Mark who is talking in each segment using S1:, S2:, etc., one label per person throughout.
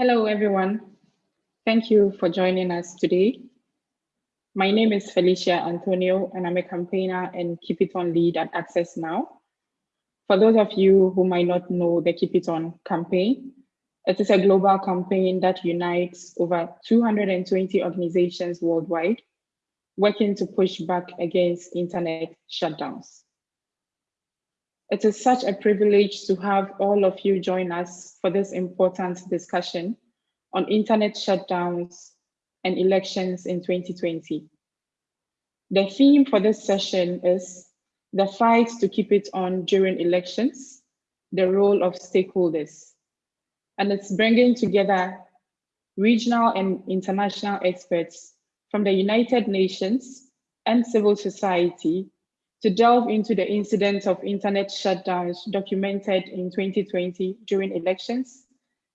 S1: Hello, everyone. Thank you for joining us today. My name is Felicia Antonio, and I'm a campaigner and Keep It On lead at Access Now. For those of you who might not know the Keep It On campaign, it is a global campaign that unites over 220 organizations worldwide working to push back against internet shutdowns. It is such a privilege to have all of you join us for this important discussion on internet shutdowns and elections in 2020. The theme for this session is the fight to keep it on during elections, the role of stakeholders. And it's bringing together regional and international experts from the United Nations and civil society to delve into the incidents of internet shutdowns documented in 2020 during elections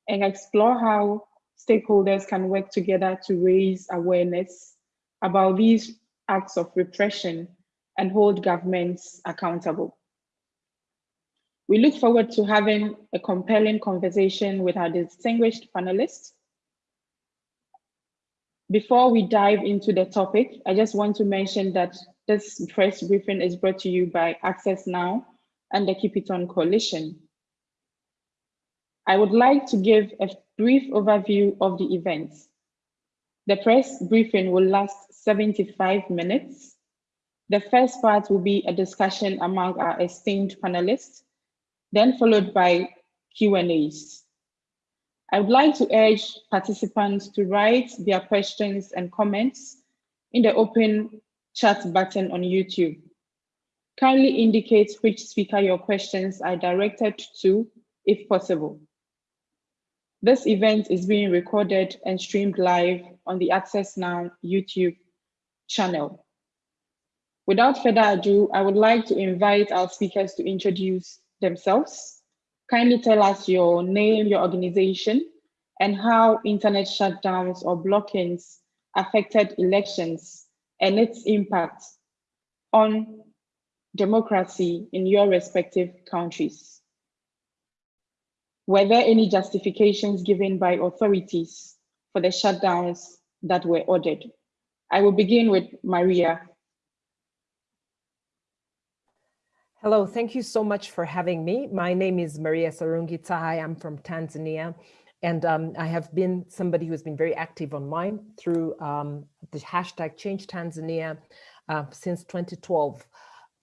S1: and explore how stakeholders can work together to raise awareness about these acts of repression and hold governments accountable. We look forward to having a compelling conversation with our distinguished panelists. Before we dive into the topic, I just want to mention that this press briefing is brought to you by Access Now and the Keep It On Coalition. I would like to give a brief overview of the events. The press briefing will last 75 minutes. The first part will be a discussion among our esteemed panelists, then followed by Q&As. I would like to urge participants to write their questions and comments in the open chat button on YouTube. Kindly indicate which speaker your questions are directed to, if possible. This event is being recorded and streamed live on the Access Now YouTube channel. Without further ado, I would like to invite our speakers to introduce themselves. Kindly tell us your name, your organization, and how internet shutdowns or blockings affected elections and its impact on democracy in your respective countries. Were there any justifications given by authorities for the shutdowns that were ordered? I will begin with Maria.
S2: Hello, thank you so much for having me. My name is Maria Sarungi Tsehai. I'm from Tanzania. And um, I have been somebody who has been very active online through um, the hashtag Change Tanzania uh, since 2012.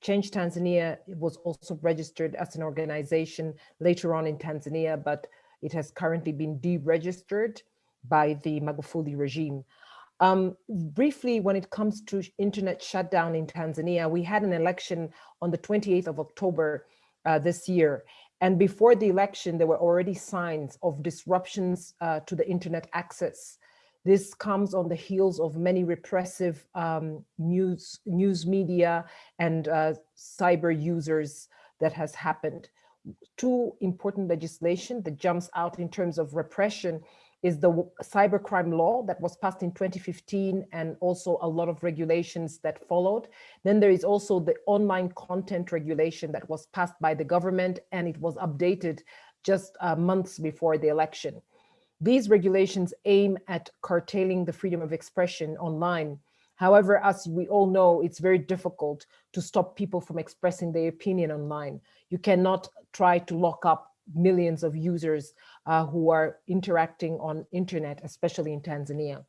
S2: Change Tanzania was also registered as an organization later on in Tanzania, but it has currently been deregistered by the Magufuli regime. Um, briefly, when it comes to internet shutdown in Tanzania, we had an election on the 28th of October uh, this year. And before the election, there were already signs of disruptions uh, to the internet access. This comes on the heels of many repressive um, news, news media and uh, cyber users that has happened. Two important legislation that jumps out in terms of repression is the cybercrime law that was passed in 2015 and also a lot of regulations that followed. Then there is also the online content regulation that was passed by the government and it was updated just uh, months before the election. These regulations aim at curtailing the freedom of expression online. However, as we all know, it's very difficult to stop people from expressing their opinion online. You cannot try to lock up millions of users uh, who are interacting on internet, especially in Tanzania.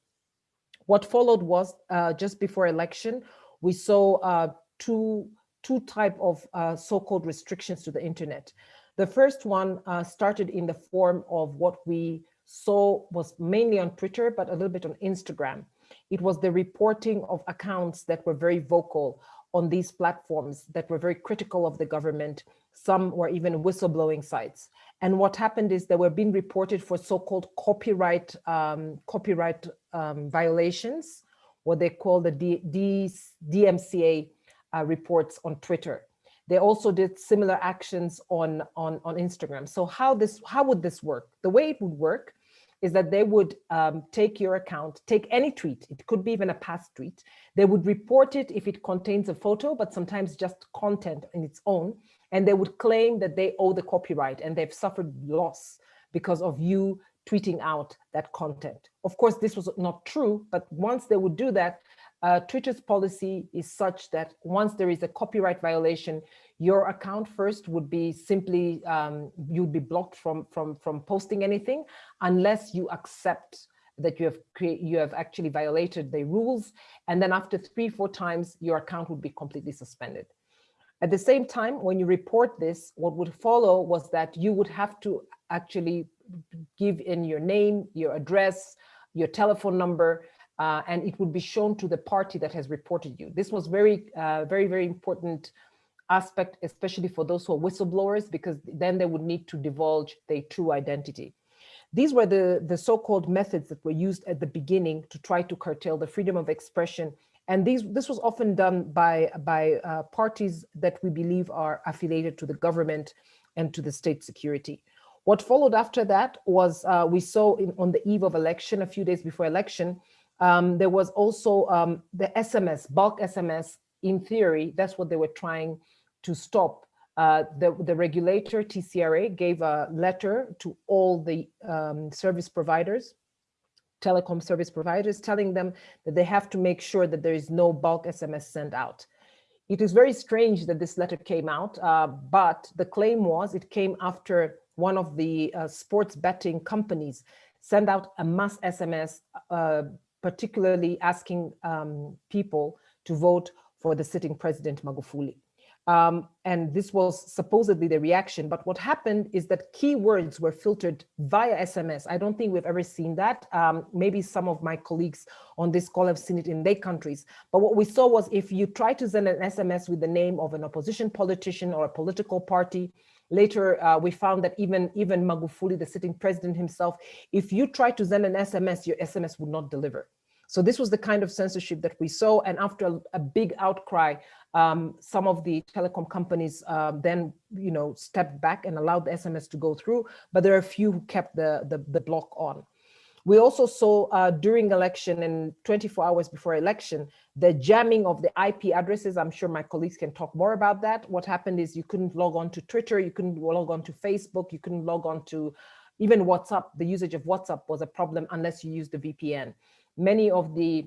S2: What followed was uh, just before election, we saw uh, two, two type of uh, so-called restrictions to the internet. The first one uh, started in the form of what we saw was mainly on Twitter, but a little bit on Instagram. It was the reporting of accounts that were very vocal on these platforms that were very critical of the government. Some were even whistleblowing sites. And what happened is they were being reported for so-called copyright um, copyright um, violations, what they call the D D DMCA uh, reports on Twitter. They also did similar actions on, on, on Instagram. So how this how would this work? The way it would work is that they would um, take your account, take any tweet, it could be even a past tweet. They would report it if it contains a photo, but sometimes just content in its own. And they would claim that they owe the copyright and they've suffered loss because of you tweeting out that content. Of course, this was not true, but once they would do that, uh, Twitter's policy is such that once there is a copyright violation, your account first would be simply, um, you'd be blocked from, from, from posting anything unless you accept that you have you have actually violated the rules. And then after three, four times, your account would be completely suspended. At the same time, when you report this, what would follow was that you would have to actually give in your name, your address, your telephone number, uh, and it would be shown to the party that has reported you. This was very, uh, very, very important aspect, especially for those who are whistleblowers, because then they would need to divulge their true identity. These were the, the so-called methods that were used at the beginning to try to curtail the freedom of expression. And these, this was often done by, by uh, parties that we believe are affiliated to the government and to the state security. What followed after that was uh, we saw in, on the eve of election, a few days before election, um, there was also um, the SMS, bulk SMS, in theory, that's what they were trying to stop. Uh, the, the regulator, TCRA, gave a letter to all the um, service providers, telecom service providers, telling them that they have to make sure that there is no bulk SMS sent out. It is very strange that this letter came out, uh, but the claim was it came after one of the uh, sports betting companies sent out a mass SMS, uh, particularly asking um, people to vote for the sitting president Magufuli. Um, and this was supposedly the reaction. But what happened is that keywords were filtered via SMS. I don't think we've ever seen that. Um, maybe some of my colleagues on this call have seen it in their countries. But what we saw was if you try to send an SMS with the name of an opposition politician or a political party, later uh, we found that even, even Magufuli, the sitting president himself, if you try to send an SMS, your SMS would not deliver. So this was the kind of censorship that we saw. And after a, big outcry, um, some of the telecom companies uh, then, you know, stepped back and allowed the SMS to go through, but there are a few who kept the, the, the block on. We also saw uh, during election and 24 hours before election, the jamming of the IP addresses. I'm sure my colleagues can talk more about that. What happened is you couldn't log on to Twitter, you couldn't log on to Facebook, you couldn't log on to even WhatsApp. The usage of WhatsApp was a problem unless you used the VPN many of the,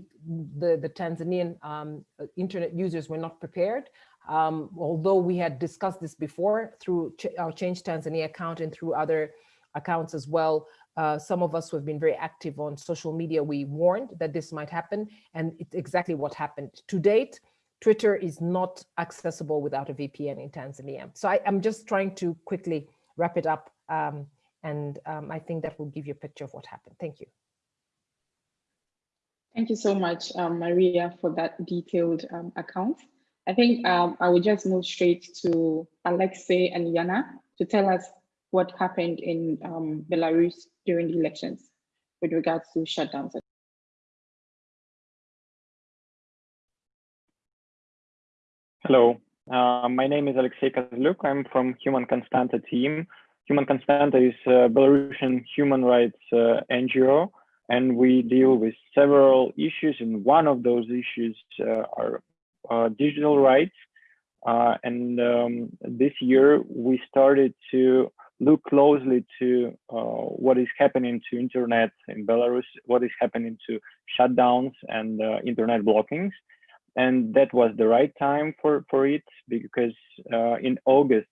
S2: the, the Tanzanian um, internet users were not prepared. Um, although we had discussed this before through ch our Change Tanzania account and through other accounts as well, uh, some of us who have been very active on social media, we warned that this might happen, and it's exactly what happened. To date, Twitter is not accessible without a VPN in Tanzania. So I, am just trying to quickly wrap it up, um, and um, I think that will give you a picture of what happened. Thank you.
S1: Thank you so much, um, Maria, for that detailed um, account. I think um, I will just move straight to Alexei and Yana to tell us what happened in um, Belarus during the elections with regards to shutdowns.
S3: Hello, uh, my name is Alexei Kazluk. I'm from Human Constanta team. Human Constanta is a Belarusian human rights uh, NGO and we deal with several issues and one of those issues uh, are uh, digital rights uh, and um, this year we started to look closely to uh, what is happening to internet in Belarus, what is happening to shutdowns and uh, internet blockings. And that was the right time for, for it because uh, in August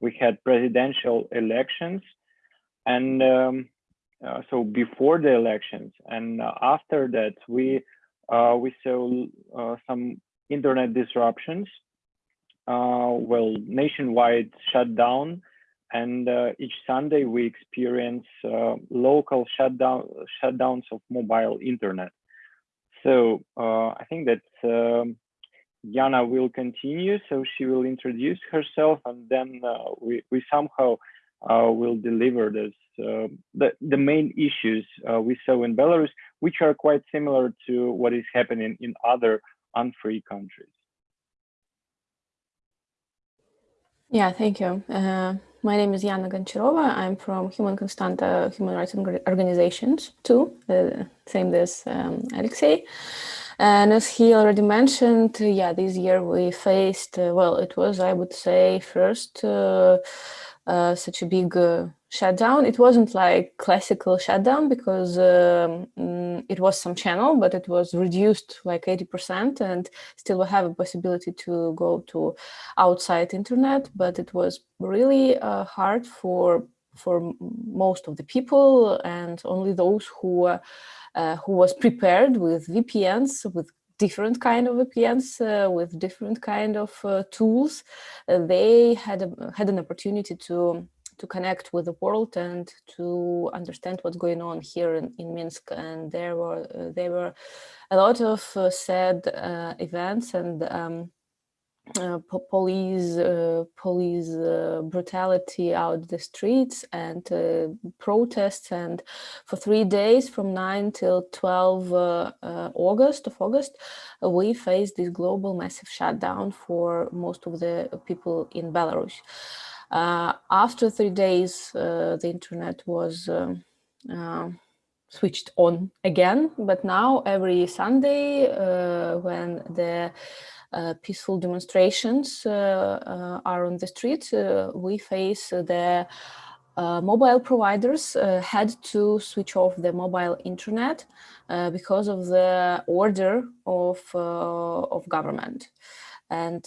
S3: we had presidential elections and um, uh, so before the elections and uh, after that we uh, we saw uh, some internet disruptions. Uh, well nationwide shutdown and each sunday we experience local shutdown shutdowns of mobile internet. So i think that um, Yana will continue, so she will introduce herself, and then we we somehow will deliver this uh, the, the main issues uh, we saw in Belarus, which are quite similar to what is happening in other unfree countries.
S4: Yeah, thank you. Uh, my name is Yana Goncharova. I'm from Human Constanta Human Rights Organizations too, uh, same as um, Alexei. And as he already mentioned, yeah, this year we faced, uh, well, it was, I would say, first uh, such a big uh, shutdown. It wasn't like classical shutdown because um, mm, it was some channel, but it was reduced like 80% and still we have a possibility to go to outside internet, but it was really uh, hard for for most of the people and only those who uh, who was prepared with VPNs, with different kind of VPNs uh, with different kind of uh, tools, uh, they had a, had an opportunity to to connect with the world and to understand what's going on here in, in Minsk. And there were uh, there were a lot of uh, sad uh, events and um, uh, police uh, police uh, brutality out the streets and uh, protests and for three days from 9 till 12 uh, uh, August of August we faced this global massive shutdown for most of the people in Belarus. after three days the internet was um, switched on again but now every Sunday when the peaceful demonstrations uh, uh, are on the street, we face the uh, mobile providers uh, had to switch off the mobile internet uh, because of the order of of government, and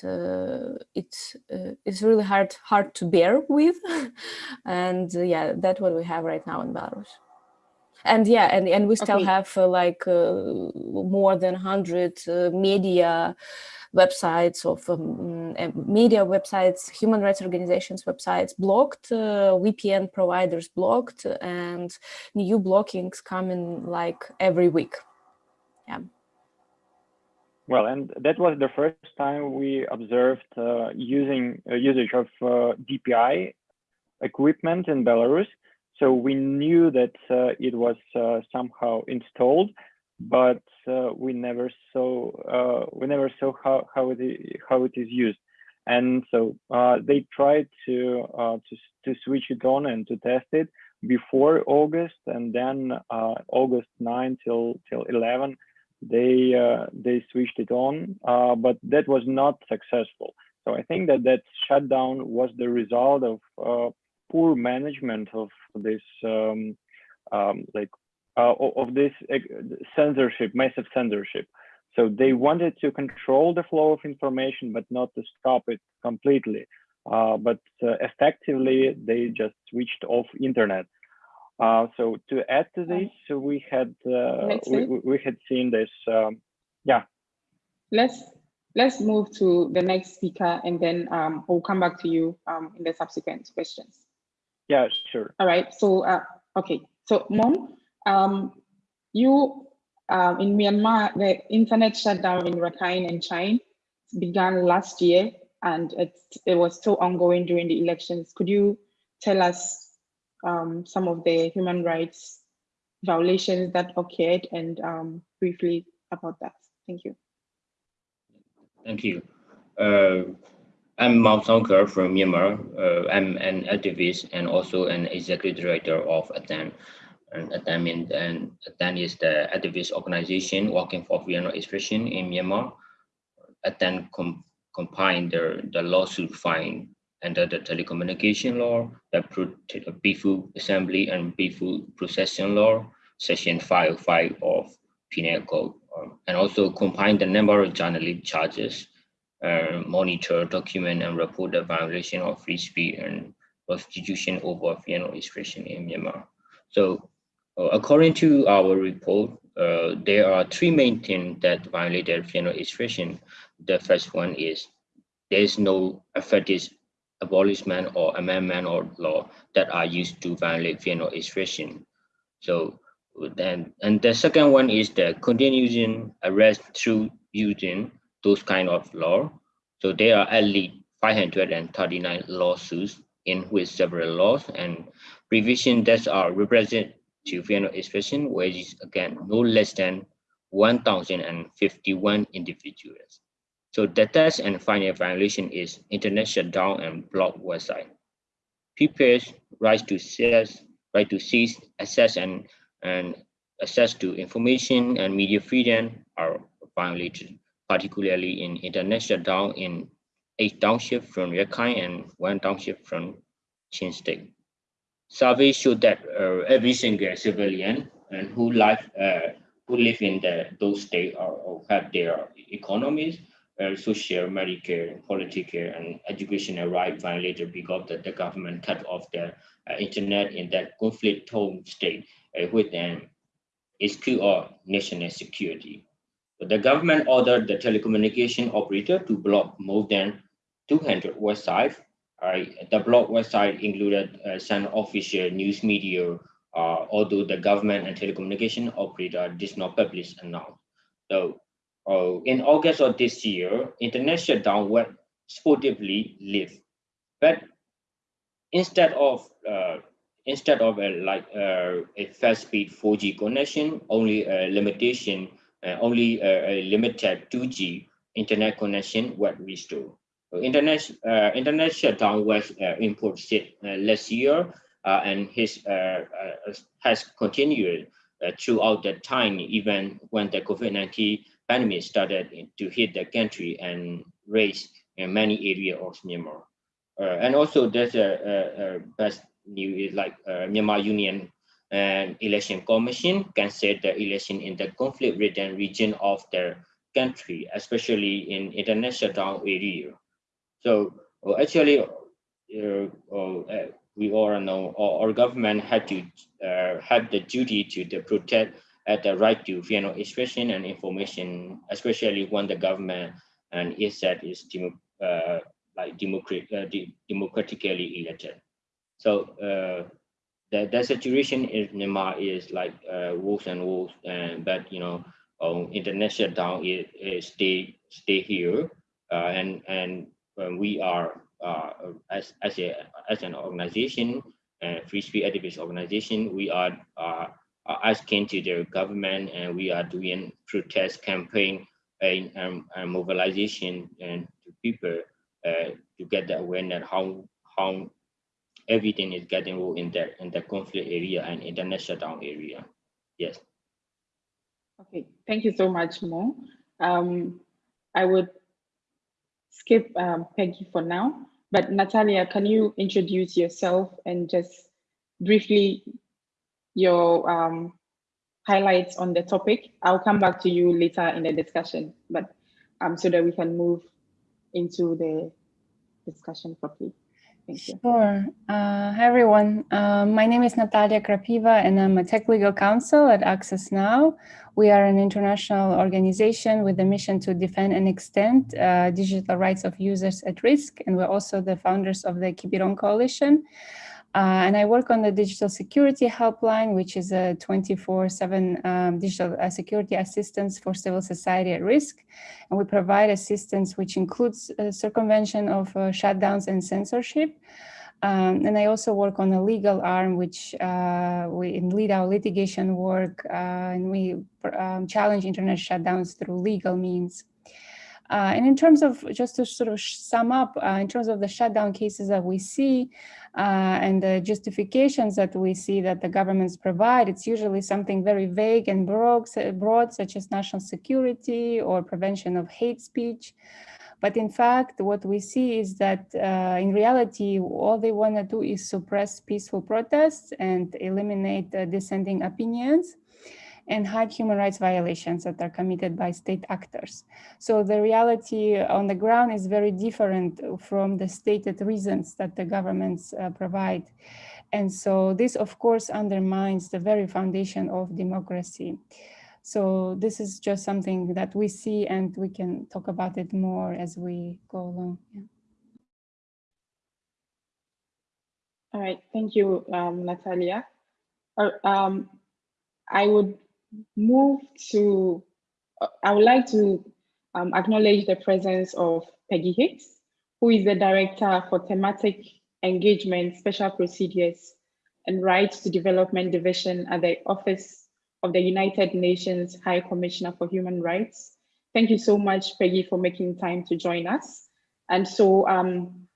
S4: it's it's really hard hard to bear with, and yeah, that's what we have right now in Belarus and yeah and and we still okay. have uh, like uh, more than 100 uh, media websites of um, media websites, human rights organizations websites blocked, uh, VPN providers blocked, and new blockings coming like every week. Yeah.
S3: Well, and that was the first time we observed uh, using uh, usage of uh, DPI equipment in Belarus. So we knew that uh, it was uh, somehow installed, but uh, we never saw uh, we never saw how how it is, how it is used, and so uh, they tried to uh, to to switch it on and to test it before August, and then August 9 till till 11 they they switched it on, but that was not successful. So I think that that shutdown was the result of poor management of this um, um, like uh, of this censorship, massive censorship. So they wanted to control the flow of information, but not to stop it completely. Uh, but uh, effectively, they just switched off internet. Uh, so to add to this, so we had uh, we, we, had seen this. Um, yeah.
S1: Let's let's move to the next speaker, and then um, we'll come back to you um, in the subsequent questions.
S3: Yeah, sure.
S1: All right. So okay. So mom, um, you um, in Myanmar, the internet shutdown in Rakhine and Chin began last year, and it it was still ongoing during the elections. Could you tell us um, some of the human rights violations that occurred and um, briefly about that? Thank you.
S5: Thank you. Uh, I'm Maung Saungkha from Myanmar. Uh, I'm an activist and also an executive director of Athan and Athan, and Athan is the activist organization working for freedom of expression in Myanmar. Athan com combined the, the lawsuit filed under the telecommunication law, the peaceful assembly and peaceful procession law, section 505 of penal code, um, and also combined the number of journalist charges, monitor, document, and report the violation of free speech and prostitution over of expression in Myanmar. So uh, according to our report, uh, there are three main things that violated of expression. The first one is there is no effective abolishment or amendment or law that are used to violate of expression. So then, and the second one is the continuing arrest through using those kind of law. So there are at least 539 lawsuits in which several laws and provisions that are represent to of expression, which is again no less than 1,051 individuals. So the test and final violation is internet shutdown and block website. People's right to seize, right to seize, access and, and access to information and media freedom are violated, particularly in internet shutdown in eight townships from Rakhine and one township from Chin State. Surveys show that uh, every single civilian and who live uh, who live in the, those states or, or have their economies, uh, social, medical, political, and educational rights violated because the, the government cut off the uh, internet in that conflict-torn state uh, with an issue of national security. The government ordered the telecommunication operator to block more than 200 websites. Uh, the block website included uh, some official news media, uh, although the government and telecommunication operator did not publish a note. So uh, in August of this year, internet shutdown was sportively lifted. But instead of uh, instead of a, like uh, a fast speed 4G connection, only a limitation Uh, only a, limited 2G internet connection was restored. Internet, uh, internet shutdown was uh, imposed uh, last year uh, and his, has continued throughout that time, even when the COVID-19 pandemic started to hit the country and raise in many areas of Myanmar. and also there's a, a, a best news is like Myanmar Union and election commission can set the election in the conflict-ridden region of the country, especially in international town area. So uh, actually, uh, uh, we all know our, our, government had to uh, have the duty to, to protect at the right to freedom of expression and information, especially when the government and is that is demo, uh, like uh, democratically elected. So the, the situation in Myanmar is like uh, wolves and wolves, and but you know, um, international down is, is stay stay here, uh, and and um, we are uh, as as a as an organization, uh, free speech activist organization, we are uh, asking to the government, and we are doing protest campaign and, and, and mobilization and to people uh, to get the awareness how how everything is getting moved in the in the conflict area and in the shutdown area. Yes.
S1: Okay, thank you so much, Mo. Um, I would skip um, Peggy for now, but Natalia, can you introduce yourself and just briefly your um, highlights on the topic? I'll come back to you later in the discussion, but um, so that we can move into the discussion properly.
S6: Sure. Uh, hi, everyone. Uh, my name is Natalia Krapiva, and I'm a tech legal counsel at Access Now. We are an international organization with a mission to defend and extend uh, digital rights of users at risk. And we're also the founders of the Keep It On Coalition. Uh, and I work on the digital security helpline, which is a 24-7 um, digital uh, security assistance for civil society at risk. And we provide assistance, which includes uh, circumvention of uh, shutdowns and censorship. Um, and I also work on a legal arm, which uh, we lead our litigation work, uh, and we um, challenge internet shutdowns through legal means. Uh, and in terms of, just to sort of sum up, uh, in terms of the shutdown cases that we see uh, and the justifications that we see that the governments provide, it's usually something very vague and broad, such as national security or prevention of hate speech. But in fact, what we see is that uh, in reality, all they want to do is suppress peaceful protests and eliminate uh, dissenting opinions and hide human rights violations that are committed by state actors. So the reality on the ground is very different from the stated reasons that the governments uh, provide. And so this, of course, undermines the very foundation of democracy. So this is just something that we see and we can talk about it more as we go along. Yeah.
S1: All right, thank you, um, Natalia. Uh, um, I would move to, uh, I would like to um, acknowledge the presence of Peggy Hicks, who is the Director for Thematic Engagement, Special Procedures, and Rights to Development Division at the Office of the United Nations High Commissioner for Human Rights. Thank you so much, Peggy, for making time to join us. And so um,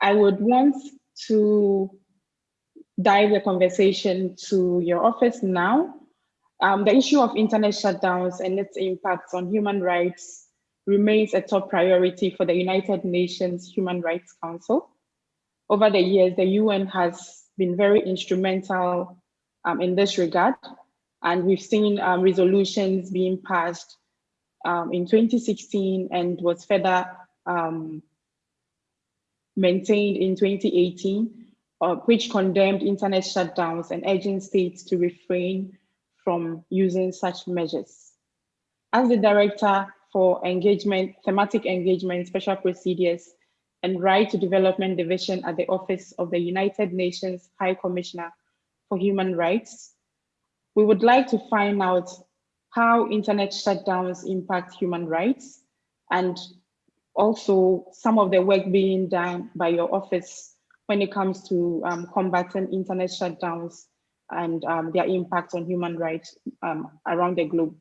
S1: I would want to dive the conversation to your office now um, the issue of internet shutdowns and its impacts on human rights remains a top priority for the United Nations Human Rights Council. Over the years, the UN has been very instrumental um, in this regard, and we've seen um, resolutions being passed um, in 2016 and was further um, maintained in 2018, uh, which condemned internet shutdowns and urging states to refrain from using such measures. As the director for engagement, thematic engagement, special procedures, and right to development division at the Office of the United Nations High Commissioner for Human Rights, we would like to find out how internet shutdowns impact human rights and also some of the work being done by your office when it comes to um, combating internet shutdowns and um, their impact on human rights um, around the globe.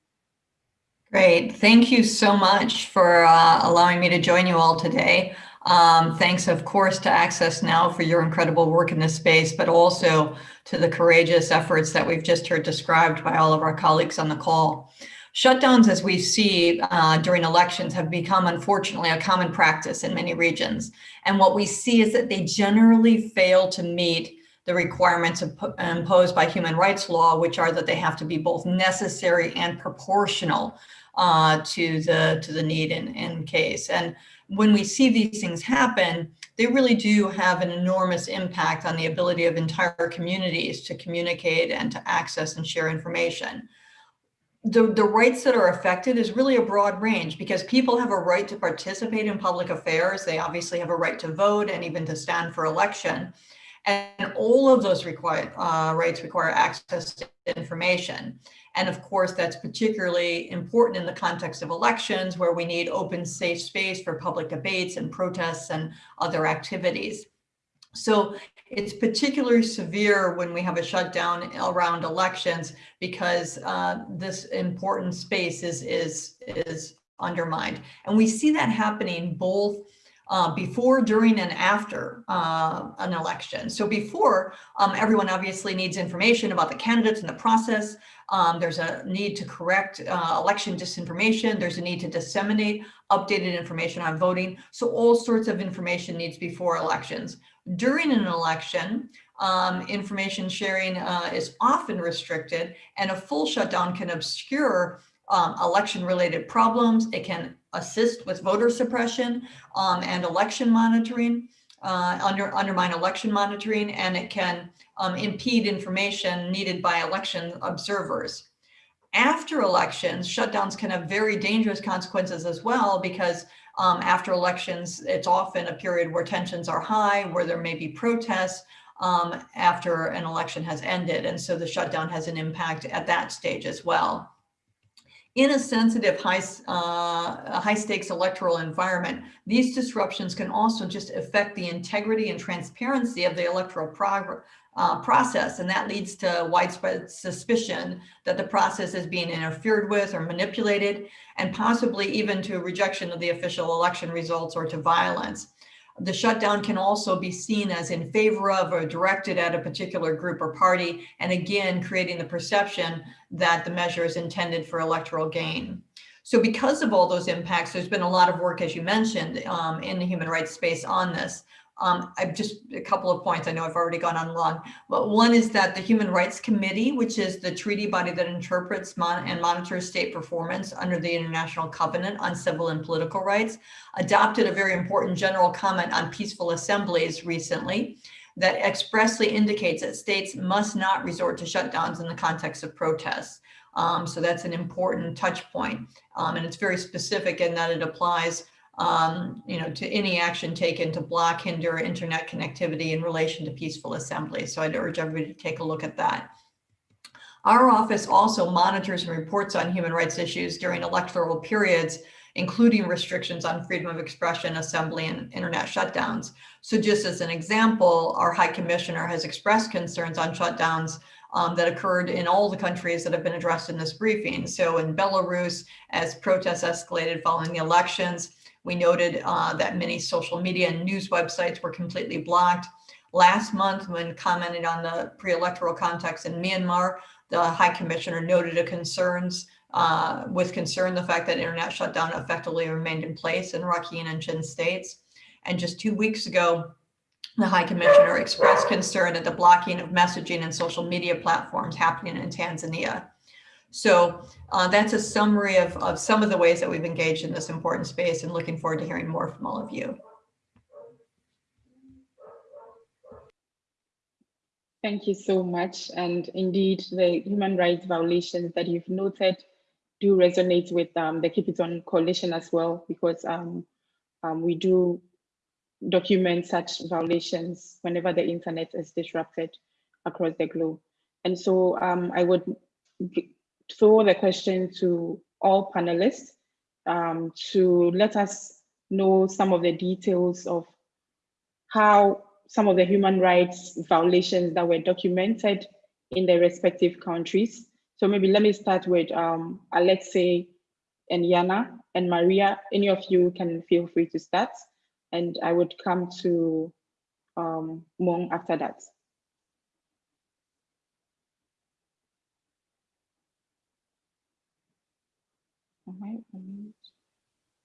S7: Great. Thank you so much for uh, allowing me to join you all today. Um, thanks, of course, to Access Now for your incredible work in this space, but also to the courageous efforts that we've just heard described by all of our colleagues on the call. Shutdowns, as we see uh, during elections, have become, unfortunately, a common practice in many regions. And what we see is that they generally fail to meet the requirements imposed by human rights law, which are that they have to be both necessary and proportional uh, to the to the need in, in case. And when we see these things happen, they really do have an enormous impact on the ability of entire communities to communicate and to access and share information. The, the rights that are affected is really a broad range because people have a right to participate in public affairs. They obviously have a right to vote and even to stand for election. And all of those require, uh, rights require access to information. And of course, that's particularly important in the context of elections where we need open, safe space for public debates and protests and other activities. So it's particularly severe when we have a shutdown around elections because uh, this important space is, is, is undermined. And we see that happening both uh, before, during, and after uh, an election. So before, um, everyone obviously needs information about the candidates and the process. Um, there's a need to correct uh, election disinformation. There's a need to disseminate updated information on voting. So all sorts of information needs before elections. During an election, um, information sharing uh, is often restricted and a full shutdown can obscure um, election related problems. It can assist with voter suppression um, and election monitoring, uh, under, undermine election monitoring, and it can um, impede information needed by election observers. After elections, shutdowns can have very dangerous consequences as well because um, after elections, it's often a period where tensions are high, where there may be protests um, after an election has ended. And so the shutdown has an impact at that stage as well in a sensitive high, uh, high stakes electoral environment, these disruptions can also just affect the integrity and transparency of the electoral uh, process. And that leads to widespread suspicion that the process is being interfered with or manipulated, and possibly even to rejection of the official election results or to violence. The shutdown can also be seen as in favor of or directed at a particular group or party, and again, creating the perception that the measure is intended for electoral gain. So because of all those impacts, there's been a lot of work, as you mentioned, um, in the human rights space on this. Um, I've just a couple of points. I know I've already gone on long, but one is that the Human Rights Committee, which is the treaty body that interprets mon and monitors state performance under the International Covenant on Civil and Political Rights, adopted a very important general comment on peaceful assemblies recently that expressly indicates that states must not resort to shutdowns in the context of protests. Um, so that's an important touch point. Um, and it's very specific in that it applies um, you know, to any action taken to block, hinder internet connectivity in relation to peaceful assembly. So I'd urge everybody to take a look at that. Our office also monitors and reports on human rights issues during electoral periods, including restrictions on freedom of expression, assembly, and internet shutdowns. So just as an example, our High Commissioner has expressed concerns on shutdowns um, that occurred in all the countries that have been addressed in this briefing. So in Belarus, as protests escalated following the elections, we noted uh, that many social media and news websites were completely blocked. Last month, when commenting on the pre-electoral context in Myanmar, the High Commissioner noted concerns uh, with concern the fact that internet shutdown effectively remained in place in Rakhine and Chin states. And just two weeks ago, The High Commissioner expressed concern at the blocking of messaging and social media platforms happening in Tanzania. So uh, that's a summary of, of some of the ways that we've engaged in this important space and looking forward to hearing more from all of you.
S1: Thank you so much. And indeed, the human rights violations that you've noted do resonate with um, the Keep It On Coalition as well, because um, um, we do document such violations whenever the internet is disrupted across the globe. And so um, I would throw the question to all panelists um, to let us know some of the details of how some of the human rights violations that were documented in the respective countries. So maybe let me start with um, Alexei and Yana and Maria. Any of you can feel free to start and I would come to um, Mong after that.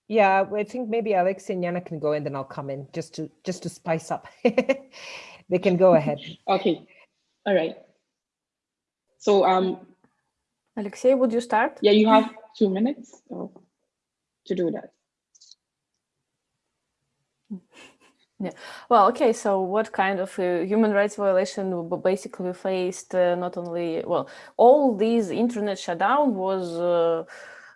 S2: Yeah, I think maybe Alex and Yana can go and then I'll come in just to just to spice up. they can go ahead.
S1: Okay. All right. So um
S4: Alexei, would you start?
S1: Yeah, you have two minutes to do that.
S4: Yeah. Well, okay. So, what kind of uh, human rights violation basically we faced? Uh, not only well, all these internet shutdown was. Uh, uh,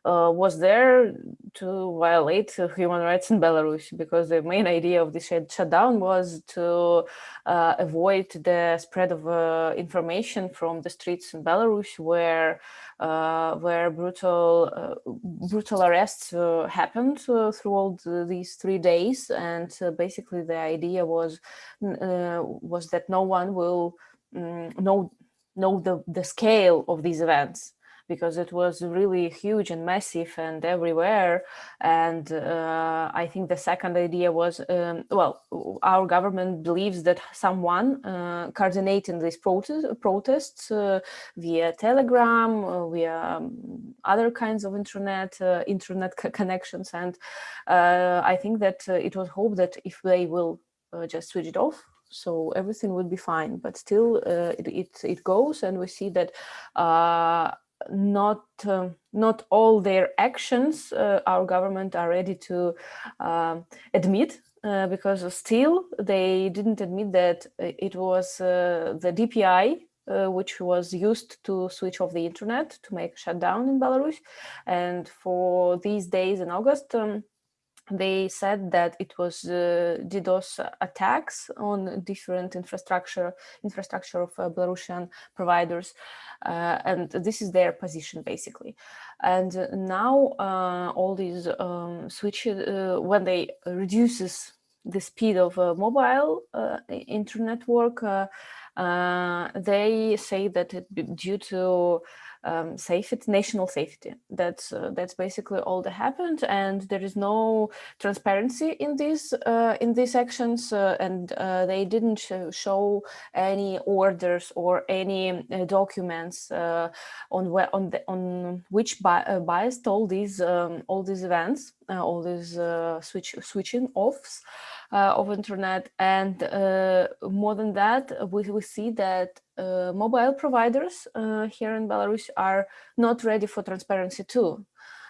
S4: was there to violate uh, human rights in Belarus because the main idea of this shutdown was to uh, avoid the spread of uh, information from the streets in Belarus where uh, where brutal uh, brutal arrests happened throughout these three days. And basically the idea was was that no one will um, know know the, the scale of these events because it was really huge and massive and everywhere. And uh, I think the second idea was, um, well, our government believes that someone uh, coordinating these protest, protests uh, via Telegram, uh, via um, other kinds of internet, uh, internet connections. And uh, I think that it was hoped that if they will just switch it off, so everything would be fine but still uh, it, it, it goes and we see that uh, not uh, not all their actions uh, our government are ready to um, admit uh, because still they didn't admit that it was uh, the DPI uh, which was used to switch off the internet to make shutdown in Belarus. And for these days in August um, they said that it was uh, DDoS attacks on different infrastructure infrastructure of uh, Belarusian providers, uh, and this is their position basically. And now uh, all these um, switches, uh, when they reduces the speed of mobile uh, internet work, they say that it, due to um, safety, national safety. That's uh, that's basically all that happened, and there is no transparency in these uh, in these actions, uh, and uh, they didn't sh show any orders or any uh, documents uh, on where on the on which bi biased all these um, all these events, all these switch switching offs. Of internet. And more than that, we, we see that uh, mobile providers here in Belarus are not ready for transparency too.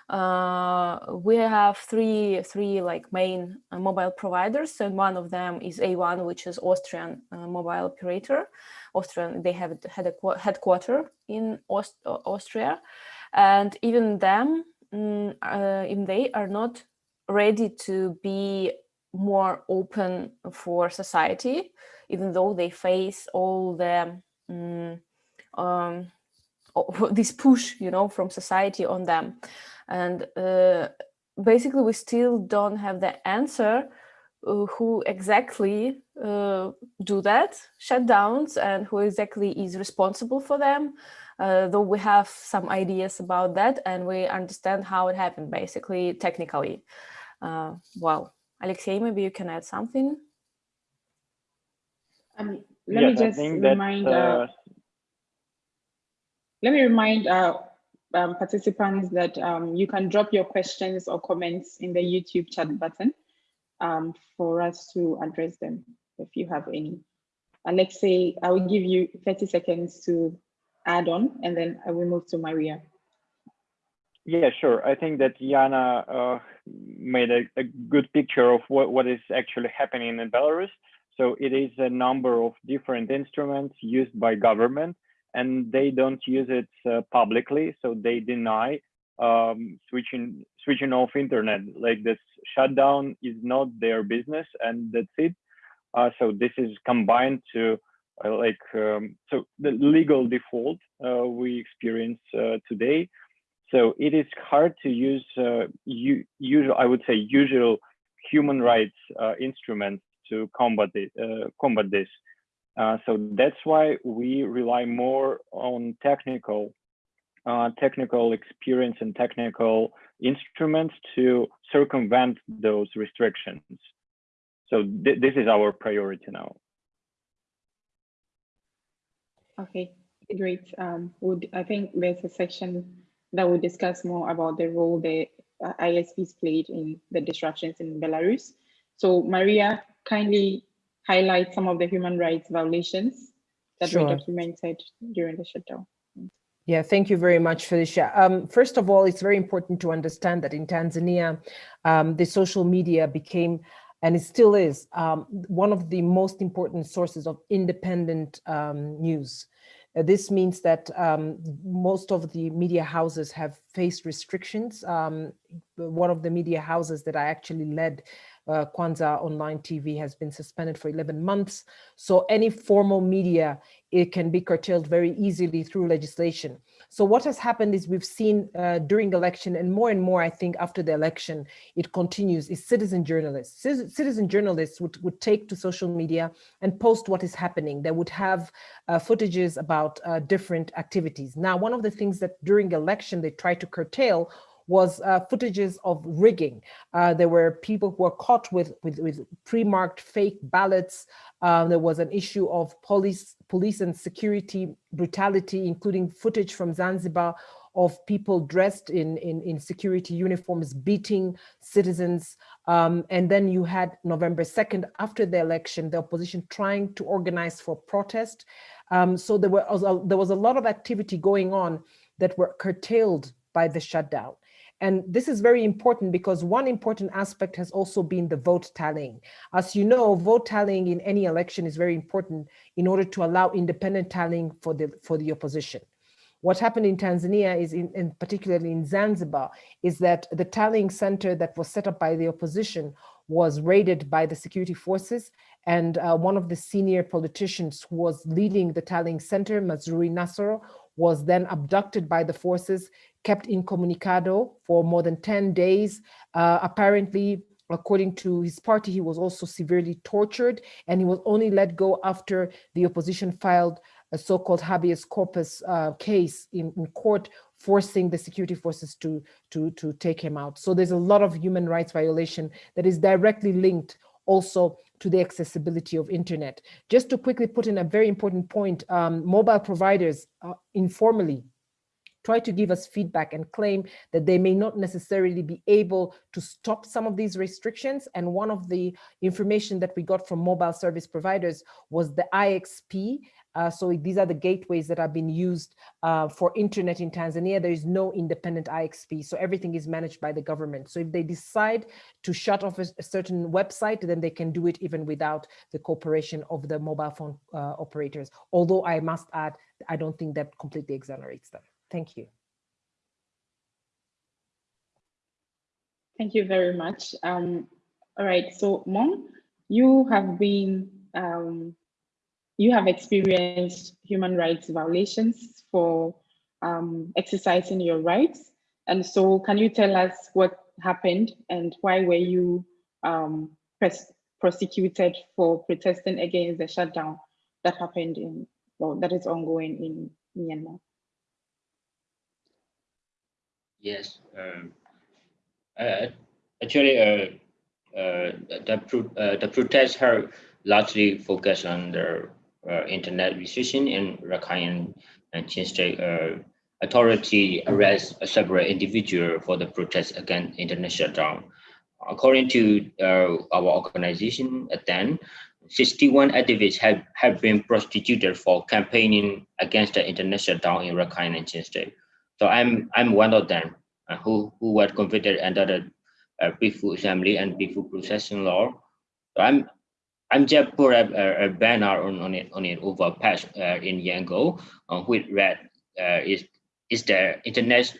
S4: Uh, we have three three like main uh, mobile providers and one of them is A1 which is Austrian uh, mobile operator Austrian they have had a headquarter in Aust Austria and even them mm, even they are not ready to be more open for society, even though they face all the um, um, this push, you know, from society on them. And uh, basically, we still don't have the answer uh, who exactly uh, do that shutdowns and who exactly is responsible for them. Uh, though we have some ideas about that and we understand how it happened, basically, technically. Uh, well, Alexei, maybe you can add something.
S1: Let yes, me just remind. That, uh, uh, let me remind uh, um, participants that um, you can drop your questions or comments in the YouTube chat button um, for us to address them. if you have any. Alexei, I will give you 30 seconds to add on, and then I will move to Maria.
S3: Yeah, sure. I think that Yana uh, made a, a, good picture of what, what is actually happening in Belarus. So it is a number of different instruments used by government, and they don't use it uh, publicly. So they deny um, switching switching off internet. Like this shutdown is not their business, and that's it. Uh, so this is combined to uh, like um, so the legal default uh, we experience uh, today. So it is hard to use uh, usual, I would say, usual human rights instruments to combat it, combat this. so that's why we rely more on technical technical experience and technical instruments to circumvent those restrictions. So th this is our priority now.
S1: Okay, great. Um, would I think there's a section that will discuss more about the role the uh, ISPs played in the disruptions in Belarus. So Maria, kindly highlight some of the human rights violations that sure. were documented during the shutdown.
S2: Yeah, thank you very much, Felicia. Um, first of all, it's very important to understand that in Tanzania, um, the social media became, and it still is, um, one of the most important sources of independent um, news. Uh, this means that um, most of the media houses have faced restrictions. Um, one of the media houses that I actually led uh, Kwanza Online TV has been suspended for 11 months. So any formal media, it can be curtailed very easily through legislation. So what has happened is we've seen uh, during election and more and more, I think after the election, it continues is citizen journalists. Citizen journalists would, would take to social media and post what is happening. They would have uh, footages about uh, different activities. Now, one of the things that during election they try to curtail was uh, footages of rigging. Uh, there were people who were caught with, with, with pre-marked fake ballots. Uh, there was an issue of police, police and security brutality, including footage from Zanzibar of people dressed in, in, in security uniforms beating citizens. Um, and then you had November 2nd, after the election, the opposition trying to organize for protest. Um, so there, were, there was a lot of activity going on that were curtailed by the shutdown. And this is very important because one important aspect has also been the vote tallying. As you know, vote tallying in any election is very important in order to allow independent tallying for the, for the opposition. What happened in Tanzania is, in, in particularly in Zanzibar, is that the tallying center that was set up by the opposition was raided by the security forces and uh, one of the senior politicians who was leading the tallying center, Mazrui Nasoro, was then abducted by the forces, kept incommunicado for more than 10 days. Uh, apparently, according to his party, he was also severely tortured and he was only let go after the opposition filed a so-called habeas corpus uh, case in, in, court forcing the security forces to, to, to take him out. So there's a lot of human rights violation that is directly linked also to the accessibility of internet. Just to quickly put in a very important point, um, mobile providers uh, informally try to give us feedback and claim that they may not necessarily be able to stop some of these restrictions. And one of the information that we got from mobile service providers was the IXP, uh, so these are the gateways that have been used uh, for internet in Tanzania. There is no independent IXP, so everything is managed by the government. So if they decide to shut off a, a certain website, then they can do it even without the cooperation of the mobile phone uh, operators. Although I must add, I don't think that completely exonerates them. Thank you.
S1: Thank you very much. Um, all right, so Maung, you have been um, you have experienced human rights violations for um, exercising your rights. And so can you tell us what happened and why were you um, prosecuted for protesting against the shutdown that happened in, well, that is ongoing in Myanmar?
S5: Yes, um, uh, actually, uh, uh, the, pro uh, the protests are largely focused on the internet restriction in Rakhine and Chin State uh, authority arrest several individual for the protest against internet shutdown. According to uh, our organization, then 61 activists have, have been prosecuted for campaigning against the international down in Rakhine and Chin State. So I'm I'm one of them uh, who who was convicted under the uh, assembly and peaceful procession law. So I'm I'm just put a, a, banner on, on it on it over patch uh, in Yangon on which read uh, is is the internet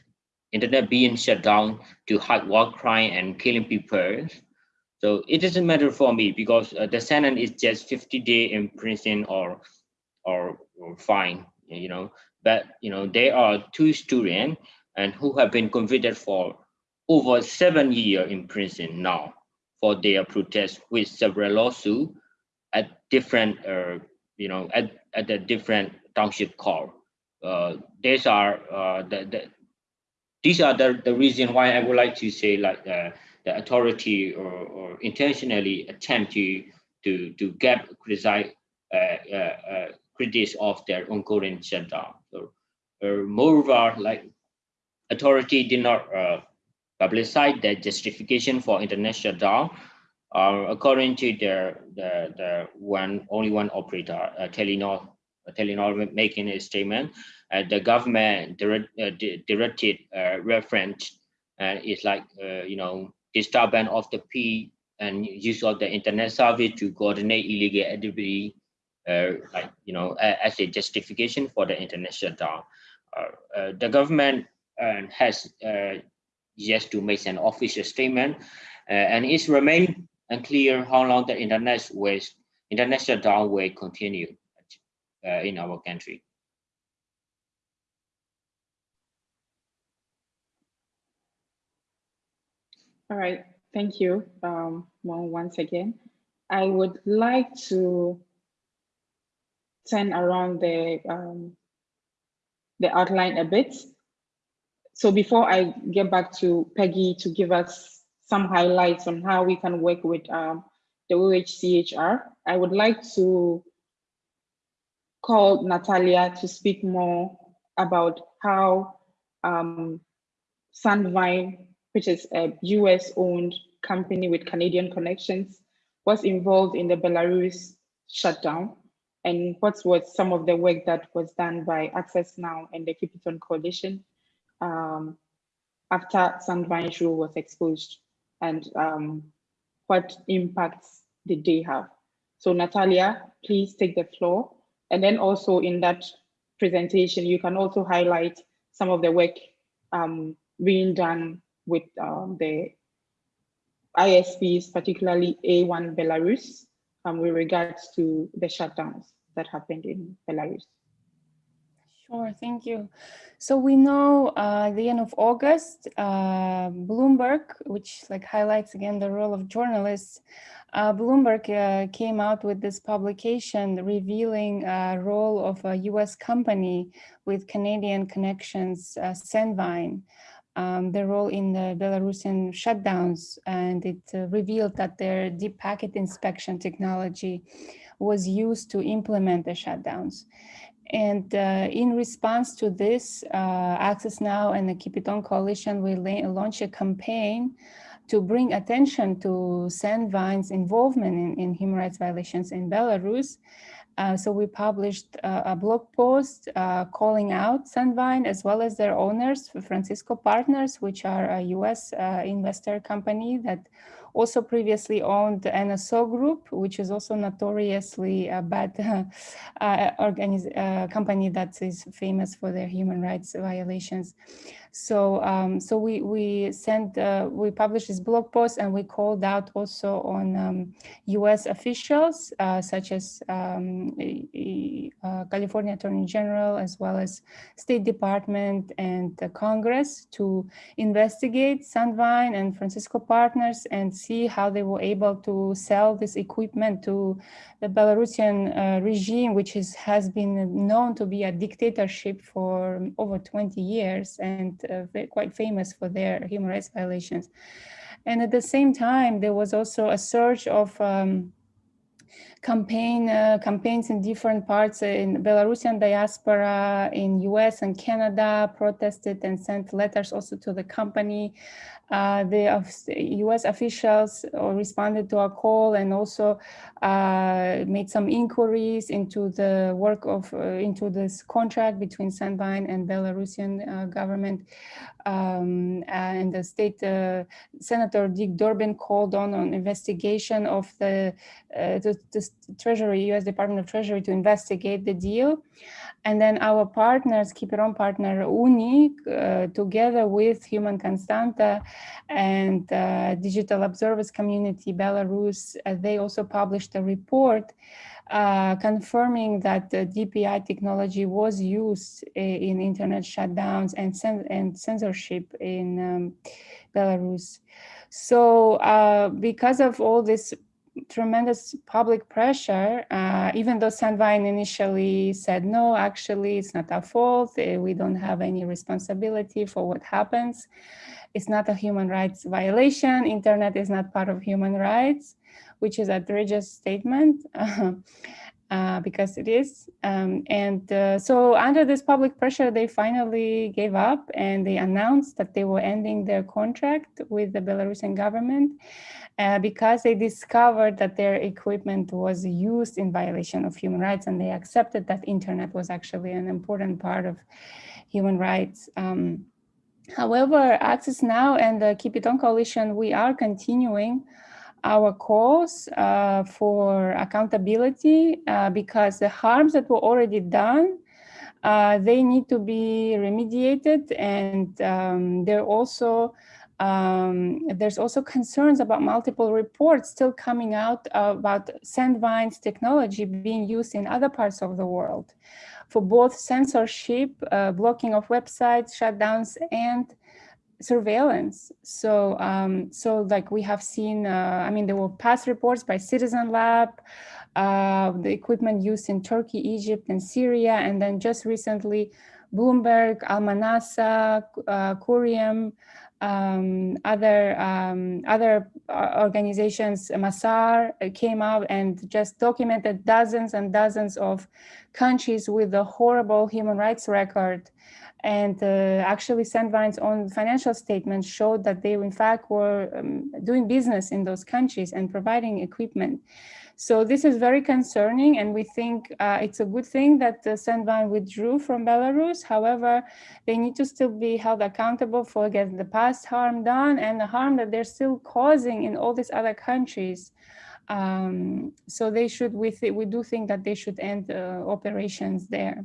S5: internet being shut down to hide war crime and killing people. So it doesn't matter for me because uh, the sentence is just 50 day in prison or, or, or fine, you know. But you know there are two students and who have been convicted for over seven years in prison now for their protest with several lawsuits at different, uh, you know, at, at a different township court. Uh, these are uh, the, the these are the, the reason why I would like to say like uh, the authority or, or intentionally attempt to to to get criticize uh, uh, uh, critics of their ongoing shutdown. So, uh, moreover, like authority did not publicize their justification for international shutdown. Uh, according to their the the one only one operator, uh, Telenor, Telenor making a statement, uh, the government direct, uh, directed uh, reference uh, is like uh, you know disturbance of the peace and use of the internet service to coordinate illegal activity, uh, like you know as a justification for the internet shutdown. the government has yet to make an official statement, and it's remain unclear how long the internet will internet shutdown will continue in our country.
S1: All right, thank you um, once again. I would like to turn around the, um, the outline a bit. So before I get back to Peggy to give us some highlights on how we can work with um, the OHCHR, I would like to call Natalia to speak more about how um, Sandvine which is a US owned company with Canadian connections, was involved in the Belarus shutdown and what was some of the work that was done by Access Now and the Keep It On Coalition um, after Sandvine's rule was exposed and um, what impacts did they have? So Natalia, please take the floor. And then also in that presentation, you can also highlight some of the work um, being done with um, the ISPs, particularly A1 Belarus, um, with regards to the shutdowns that happened in Belarus.
S6: Sure, thank you. So we know uh, at the end of August, uh, Bloomberg, which like highlights again the role of journalists, uh, Bloomberg uh, came out with this publication revealing a role of a US company with Canadian connections, uh, Sandvine, um, their role in the Belarusian shutdowns, and it uh, revealed that their deep packet inspection technology was used to implement the shutdowns. And uh, in response to this, uh, Access Now and the Keep It On Coalition will launch a campaign to bring attention to Sandvine's involvement in, in human rights violations in Belarus. Uh, so we published a blog post uh, calling out Sandvine as well as their owners, Francisco Partners, which are a US uh, investor company that also previously owned NSO Group, which is also notoriously a bad uh, company that is famous for their human rights violations. So, um, so we we sent uh, we published this blog post and we called out also on um, U.S. officials uh, such as um, uh, California Attorney General as well as State Department and Congress to investigate Sandvine and Francisco Partners and see how they were able to sell this equipment to the Belarusian uh, regime, which is, has been known to be a dictatorship for over 20 years and uh, quite famous for their human rights violations. And at the same time, there was also a surge of um, campaign uh, campaigns in different parts in Belarusian diaspora in US and Canada protested and sent letters also to the company uh, the US officials uh, responded to our call and also uh, made some inquiries into the work of, uh, into this contract between Sandvine and Belarusian uh, government. Um, and the state uh, Senator Dick Durbin called on an investigation of the, the, the Treasury, US Department of Treasury to investigate the deal. And then our partners, Keep It On partner UNI, uh, together with Human Constanta and uh, Digital Observers Community Belarus, uh, they also published a report uh, confirming that the DPI technology was used in internet shutdowns and, and censorship in um, Belarus. So uh, because of all this tremendous public pressure, uh, even though Sandvine initially said, no, actually, it's not our fault. Eh, we don't have any responsibility for what happens. It's not a human rights violation. Internet is not part of human rights, which is a outrageous statement. Uh, because it is. Um, and uh, so under this public pressure, they finally gave up and they announced that they were ending their contract with the Belarusian government uh, because they discovered that their equipment was used in violation of human rights and they accepted that internet was actually an important part of human rights. Um, however, Access Now and the Keep It On Coalition, we are continuing our calls uh, for accountability uh, because the harms that were already done uh, they need to be remediated. And um, they're also um, there's also concerns about multiple reports still coming out about Sandvine's technology being used in other parts of the world for both censorship, uh, blocking of websites, shutdowns, and surveillance. So, um, so like we have seen, uh, I mean, there were past reports by Citizen Lab, uh, the equipment used in Turkey, Egypt, and Syria, and then just recently, Bloomberg, Al Manassa, uh, Qurium, um, other um, other uh, organizations, Masaar uh, came out and just documented dozens and dozens of countries with a horrible human rights record. And uh, actually Sandvine's own financial statements showed that they in fact were um, doing business in those countries and providing equipment. So this is very concerning, and we think uh, it's a good thing that the Sandvine withdrew from Belarus. However, they need to still be held accountable for again the past harm done and the harm that they're still causing in all these other countries. Um, so they should, we, we do think that they should end uh, operations there.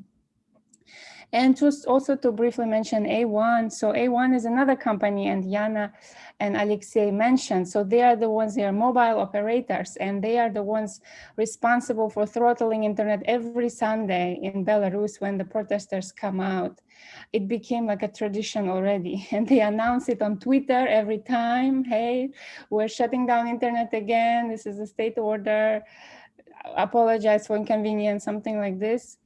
S6: And just also to briefly mention A1. So A1 is another company and Yana and Alexei mentioned. So they are the ones, they are mobile operators and they are the ones responsible for throttling internet every Sunday in Belarus when the protesters come out. It became like a tradition already and they announce it on Twitter every time. Hey, we're shutting down internet again. This is a state order. Apologize for inconvenience, something like this.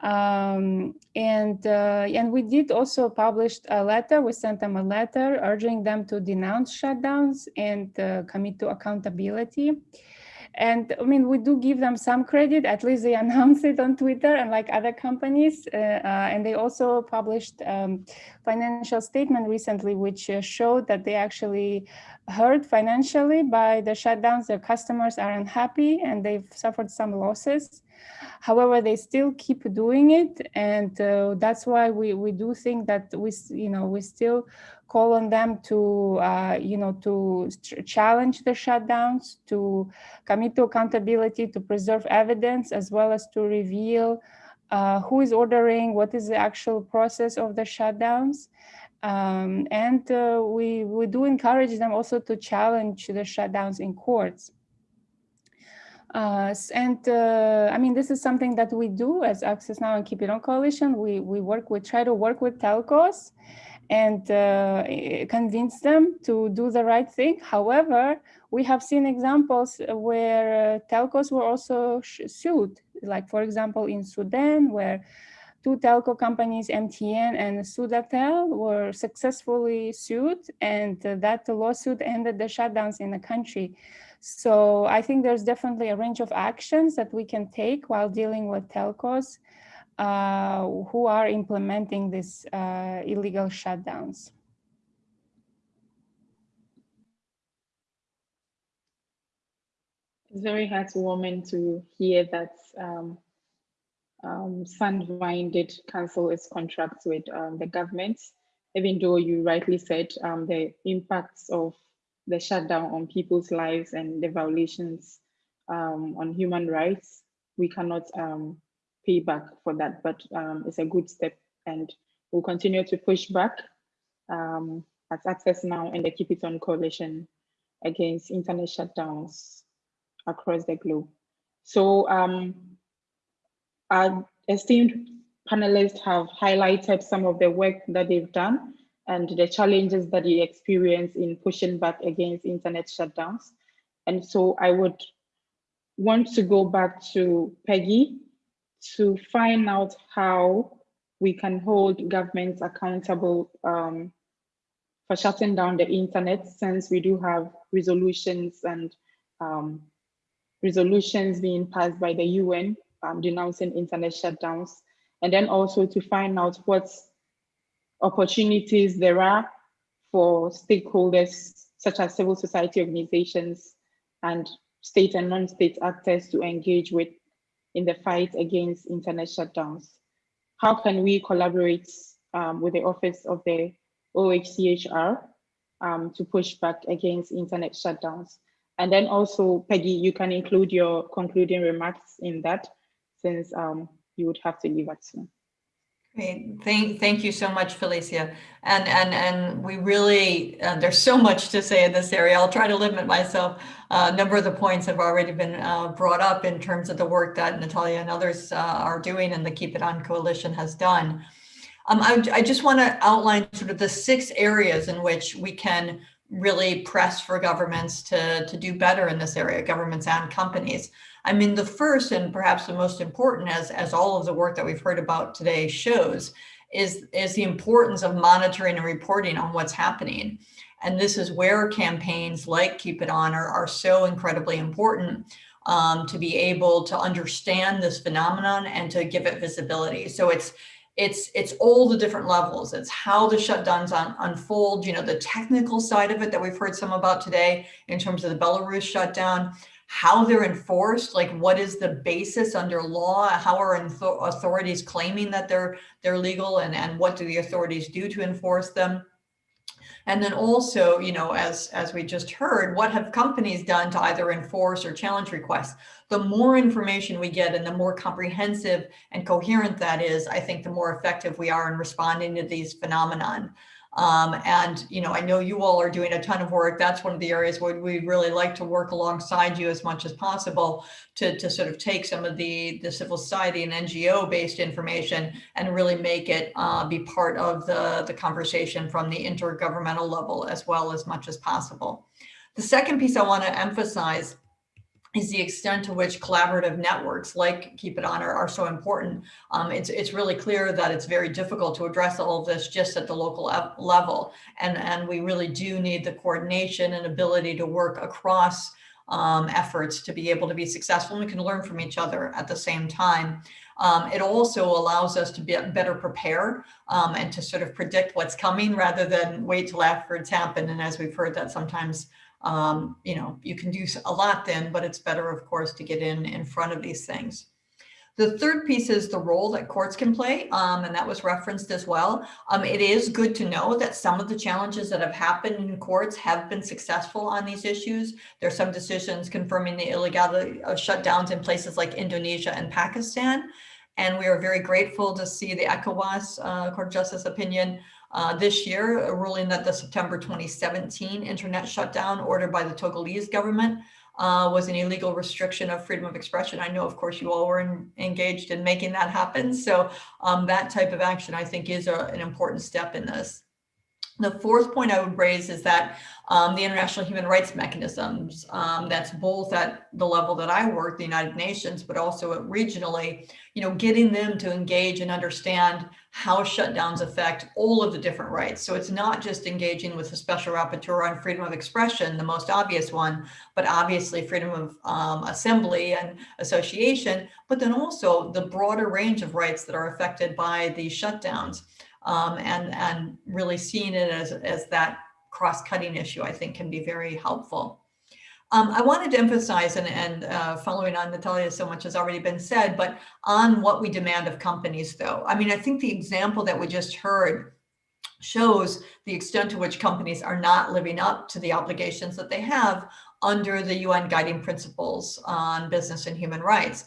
S6: Um, and uh, and we did also publish a letter. We sent them a letter urging them to denounce shutdowns and uh, commit to accountability. And I mean, we do give them some credit. At least they announced it on Twitter, unlike other companies. Uh, uh and they also published um, financial statement recently, which uh, showed that they actually hurt financially by the shutdowns. Their customers are unhappy and they've suffered some losses. However, they still keep doing it. And uh, that's why we, we do think that we, you know, we still call on them to, uh, you know, to challenge the shutdowns, to commit to accountability, to preserve evidence, as well as to reveal uh, who is ordering, what is the actual process of the shutdowns. Um, and uh, we, we do encourage them also to challenge the shutdowns in courts. Uh, and uh, I mean, this is something that we do as Access Now and Keep It On Coalition. We, we work, we try to work with telcos and uh, convince them to do the right thing. However, we have seen examples where uh, telcos were also sued, like for example, in Sudan, where two telco companies, MTN and Sudatel, were successfully sued, and uh, that lawsuit ended the shutdowns in the country. So I think there's definitely a range of actions that we can take while dealing with telcos uh, who are implementing these uh, illegal shutdowns.
S1: It's very heartwarming to hear that um, um, Sandvine did cancel its contract with um, the government, even though you rightly said um, the impacts of the shutdown on people's lives and the violations um, on human rights, we cannot um, pay back for that, but um, it's a good step and we'll continue to push back um, as Access Now and the Keep It On coalition against internet shutdowns across the globe. So um, our esteemed panelists have highlighted some of the work that they've done and the challenges that they experience in pushing back against internet shutdowns. And so I would want to go back to Peggy to find out how we can hold governments accountable um, for shutting down the internet since we do have resolutions and um, resolutions being passed by the UN um, denouncing internet shutdowns. And then also to find out what opportunities there are for stakeholders such as civil society organizations and state and non-state actors to engage with in the fight against internet shutdowns. How can we collaborate um, with the Office of the OHCHR um, to push back against internet shutdowns? And then also, Peggy, you can include your concluding remarks in that since um, you would have to leave us soon.
S7: Thank, thank you so much, Felicia. And, and, and we really, uh, there's so much to say in this area. I'll try to limit myself. Uh, a number of the points have already been uh, brought up in terms of the work that Natalia and others uh, are doing and the Keep It On Coalition has done. Um, I, I just want to outline sort of the six areas in which we can really press for governments to, to do better in this area, governments and companies. I mean, the first and perhaps the most important, as, as all of the work that we've heard about today shows, is, is the importance of monitoring and reporting on what's happening. And this is where campaigns like Keep It On are, are so incredibly important um, to be able to understand this phenomenon and to give it visibility. So it's it's it's all the different levels. It's how the shutdowns un, unfold, you know, the technical side of it that we've heard some about today in terms of the Belarus shutdown, how they're enforced, like what is the basis under law, how are authorities claiming that they're they're legal and, and what do the authorities do to enforce them. And then also, you know, as, as we just heard, what have companies done to either enforce or challenge requests? The more information we get and the more comprehensive and coherent that is, I think the more effective we are in responding to these phenomenon. Um, and, you know, I know you all are doing a ton of work. That's one of the areas where we really like to work alongside you as much as possible to, to sort of take some of the, the civil society and NGO based information and really make it uh, be part of the, the conversation from the intergovernmental level as well as much as possible. The second piece I want to emphasize is the extent to which collaborative networks like Keep It On are, are so important. Um, it's, it's really clear that it's very difficult to address all of this just at the local level. And, and we really do need the coordination and ability to work across um, efforts to be able to be successful. And we can learn from each other at the same time. Um, it also allows us to be better prepared um, and to sort of predict what's coming rather than wait till after it's happened. And as we've heard that sometimes um, you know, you can do a lot then, but it's better, of course, to get in in front of these things. The third piece is the role that courts can play, um, and that was referenced as well. Um, it is good to know that some of the challenges that have happened in courts have been successful on these issues. There are some decisions confirming the illegality of shutdowns in places like Indonesia and Pakistan. And we are very grateful to see the ECOWAS uh, Court of Justice opinion uh, this year, a ruling that the September 2017 internet shutdown ordered by the Togolese government uh, was an illegal restriction of freedom of expression. I know, of course, you all were in, engaged in making that happen. So um, that type of action, I think, is a, an important step in this. The fourth point I would raise is that um, the international human rights mechanisms, um, that's both at the level that I work, the United Nations, but also regionally, you know, getting them to engage and understand how shutdowns affect all of the different rights. So it's not just engaging with the special rapporteur on freedom of expression, the most obvious one, but obviously freedom of um, assembly and association, but then also the broader range of rights that are affected by these shutdowns um, and, and really seeing it as, as that cross-cutting issue, I think can be very helpful. Um, I wanted to emphasize, and, and uh, following on Natalia, so much has already been said, but on what we demand of companies, though. I mean, I think the example that we just heard shows the extent to which companies are not living up to the obligations that they have under the UN guiding principles on business and human rights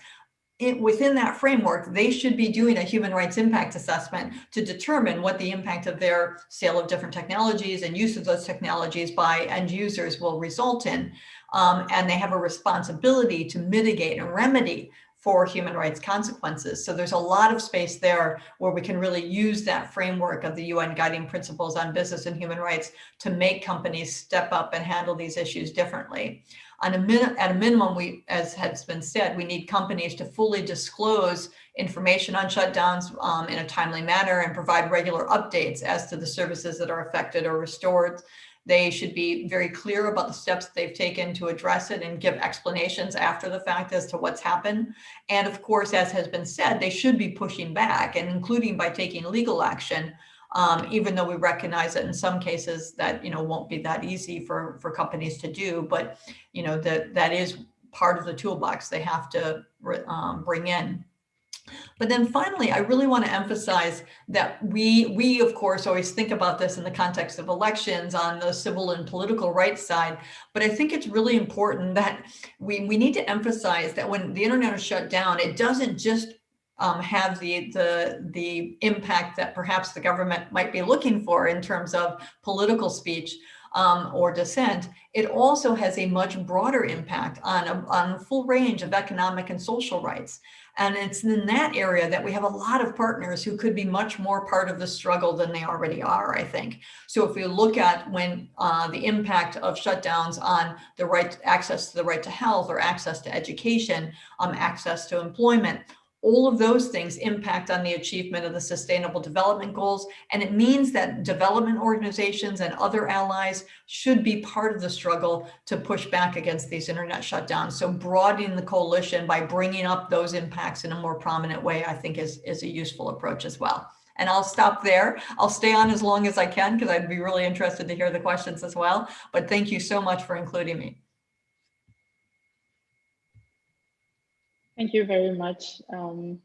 S7: it, within that framework, they should be doing a human rights impact assessment to determine what the impact of their sale of different technologies and use of those technologies by end users will result in. Um, and they have a responsibility to mitigate and remedy for human rights consequences. So there's a lot of space there where we can really use that framework of the UN guiding principles on business and human rights to make companies step up and handle these issues differently on a min at a minimum, we, as has been said, we need companies to fully disclose information on shutdowns um, in a timely manner and provide regular updates as to the services that are affected or restored. They should be very clear about the steps they've taken to address it and give explanations after the fact as to what's happened. And of course, as has been said, they should be pushing back and including by taking legal action um, even though we recognize that in some cases that, you know, won't be that easy for, for companies to do, but, you know, that, that is part of the toolbox they have to um, bring in. But then finally, I really want to emphasize that we, we of course, always think about this in the context of elections on the civil and political rights side. But I think it's really important that we, we need to emphasize that when the internet is shut down, it doesn't just um, have the, the, the impact that perhaps the government might be looking for in terms of political speech um, or dissent, it also has a much broader impact on a, on a full range of economic and social rights. And it's in that area that we have a lot of partners who could be much more part of the struggle than they already are, I think. So if we look at when uh, the impact of shutdowns on the right access to the right to health or access to education, um, access to employment, all of those things impact on the achievement of the sustainable development goals. And it means that development organizations and other allies should be part of the struggle to push back against these internet shutdowns. So broadening the coalition by bringing up those impacts in a more prominent way, I think is, is a useful approach as well. And I'll stop there. I'll stay on as long as I can because I'd be really interested to hear the questions as well. But thank you so much for including me.
S1: Thank you very much, um,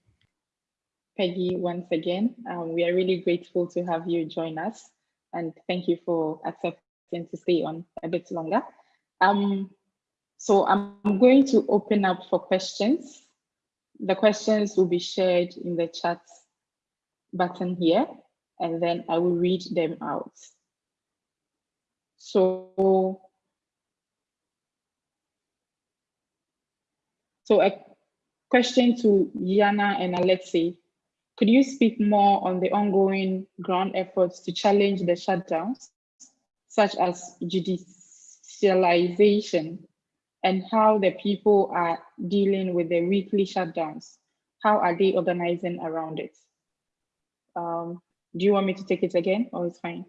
S1: Peggy, once again. Um, we are really grateful to have you join us and thank you for accepting to stay on a bit longer. Um, so I'm going to open up for questions. The questions will be shared in the chat button here, and then I will read them out. So, so a Question to Yana and Alexei. Could you speak more on the ongoing ground efforts to challenge the shutdowns, such as judicialization, and how the people are dealing with the weekly shutdowns? How are they organizing around it? Um, do you want me to take it again or it's fine?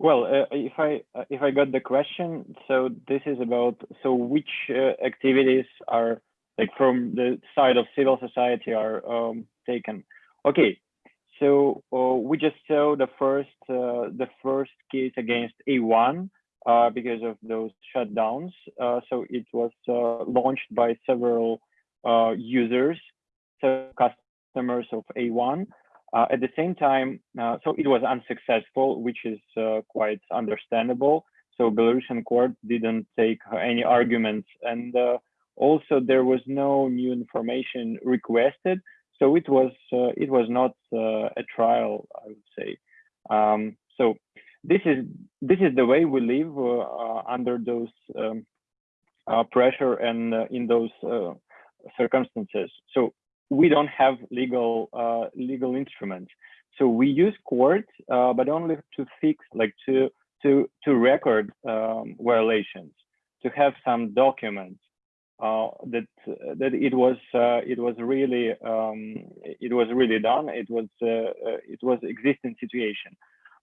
S3: Well, uh, if I uh, if I got the question, so this is about so which uh, activities are like from the side of civil society are um, taken. Okay, so uh, we just saw the first uh, the first case against A1 uh, because of those shutdowns. Uh, so it was uh, launched by several uh, users, so customers of A1. at the same time, so it was unsuccessful, which is quite understandable. So Belarusian court didn't take any arguments and also, there was no new information requested, so it was uh, it was not uh, a trial, I would say. Um, so this is this is the way we live uh, under those um, pressure and in those circumstances. So we don't have legal uh, legal instruments. So we use court, uh, but only to fix, like to to to record um, violations, to have some documents uh, that that it was uh, it was really um, it was really done. It was uh, uh, it was existing situation,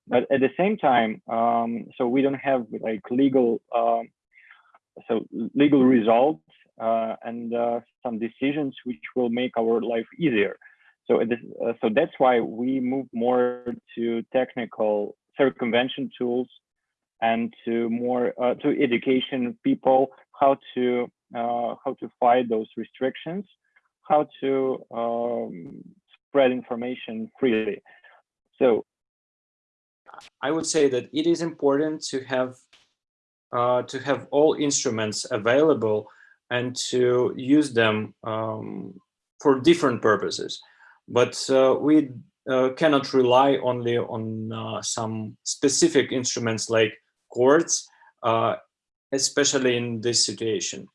S3: but at the same time, um, so we don't have like legal um, so legal results uh, and some decisions which will make our life easier. So so that's why we move more to technical circumvention tools and to more to education people how to how to fight those restrictions, how to um, spread information freely. So
S8: I would say that it is important to have uh, to have all instruments available and to use them um, for different purposes. But uh, we uh, cannot rely only on uh, some specific instruments like courts, uh, especially in this situation.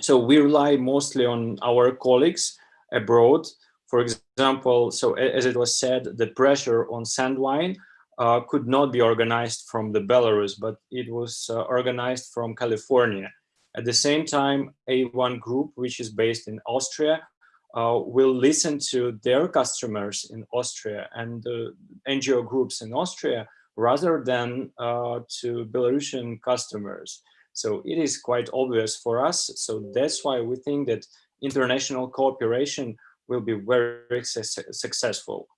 S8: So we rely mostly on our colleagues abroad. For example, so as it was said, the pressure on Sandvine uh, could not be organized from the Belarus, but it was uh, organized from California. At the same time, A1 Group, which is based in Austria, uh, will listen to their customers in Austria and the NGO groups in Austria rather than uh, to Belarusian customers. So it is quite obvious for us. So that's why we think that international cooperation will be very successful.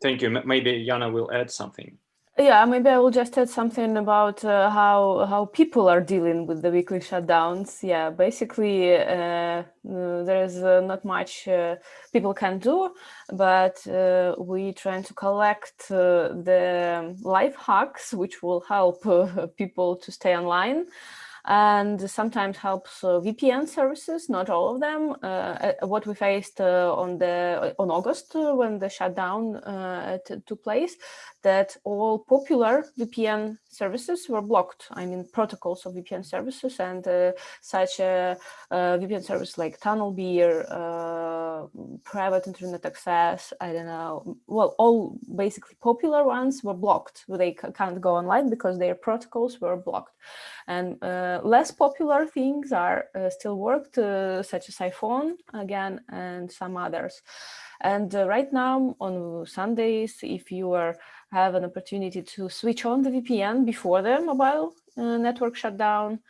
S8: Thank you. Maybe Yana will add something.
S4: Yeah, maybe I will just add something about uh, how how people are dealing with the weekly shutdowns. Yeah, basically, uh, there is uh, not much uh, people can do, but uh, we trying to collect uh, the life hacks which will help people to stay online and sometimes helps uh, VPN services, not all of them. Uh, uh what we faced uh, on the on August uh, when the shutdown uh, took place, that all popular VPN services were blocked. I mean, protocols of VPN services and such a, VPN service like TunnelBear, private internet access, I don't know, well, all basically popular ones were blocked. They can't go online because their protocols were blocked. And uh, less popular things are uh, still worked, uh, such as Psiphon again, and some others. And uh, right now on Sundays, if you are, have an opportunity to switch on the VPN before the mobile uh, network shutdown,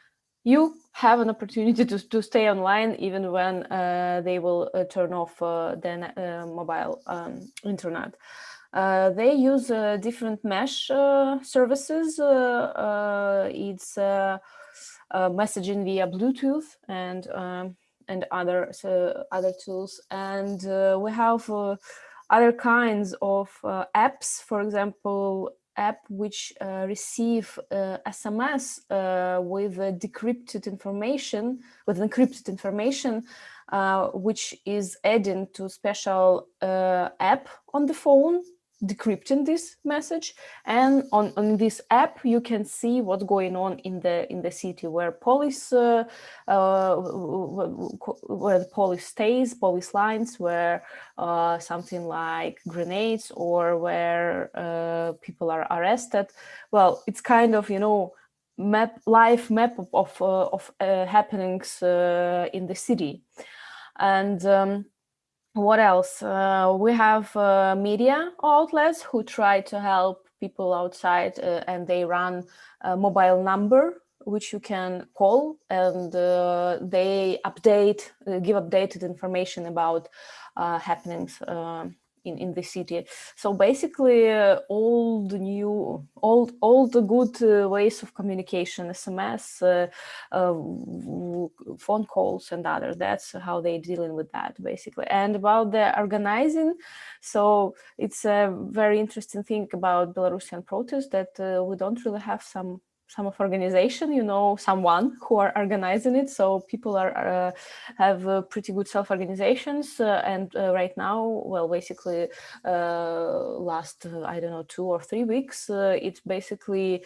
S4: you have an opportunity to, to stay online even when uh, they will turn off the mobile um, internet. Uh, they use uh, different mesh uh, services. it's messaging via Bluetooth and um, and other other tools, and we have other kinds of apps. For example, app which uh, receive uh, SMS uh, with decrypted information, with encrypted information, which is added to special app on the phone decrypting this message. And on, on this app you can see what's going on in the in the city where police uh, uh, where the police stays police lines where uh, something like grenades or where uh, people are arrested. Well it's kind of you know map live map of of, uh, of uh, happenings in the city. And um, what else? Uh, we have uh, media outlets who try to help people outside uh, and they run a mobile number which you can call and uh, they update, uh, give updated information about uh, happenings in, in the city. So basically uh, all the new, all, all the good uh, ways of communication, SMS, uh, uh, phone calls and others, that's how they're dealing with that basically. And about the organizing, so it's a very interesting thing about Belarusian protests that uh, we don't really have some some of organization, you know, someone who are organizing it. So people are uh, have uh, pretty good self-organizations. Uh, and uh, right now, well, basically uh, last, uh, I don't know, two or three weeks, it's basically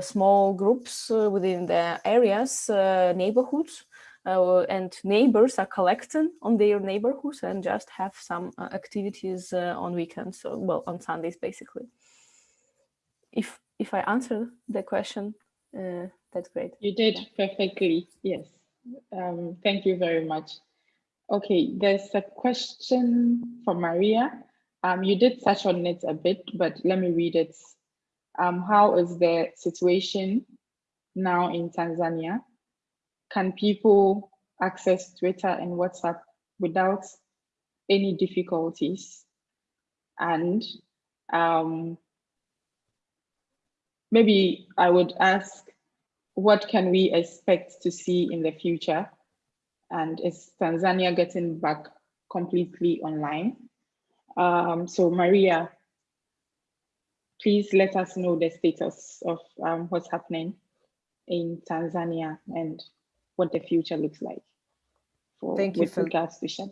S4: small groups within the areas, neighborhoods, uh, and neighbors are collecting on their neighborhoods and just have some uh, activities uh, on weekends, so well on Sundays basically. If if I answer the question, uh, that's great.
S1: You did perfectly. Yes. Um, thank you very much. Okay, there's a question from Maria. Um, you did touch on it a bit, but let me read it. Um, how is the situation now in Tanzania? Can people access Twitter and WhatsApp without any difficulties? And um, maybe I would ask, what can we expect to see in the future? And is Tanzania getting back completely online? Um, so Maria, please let us know the status of um, what's happening in Tanzania and what the future looks like for
S2: Thank you
S1: with
S2: for
S1: regards to shut.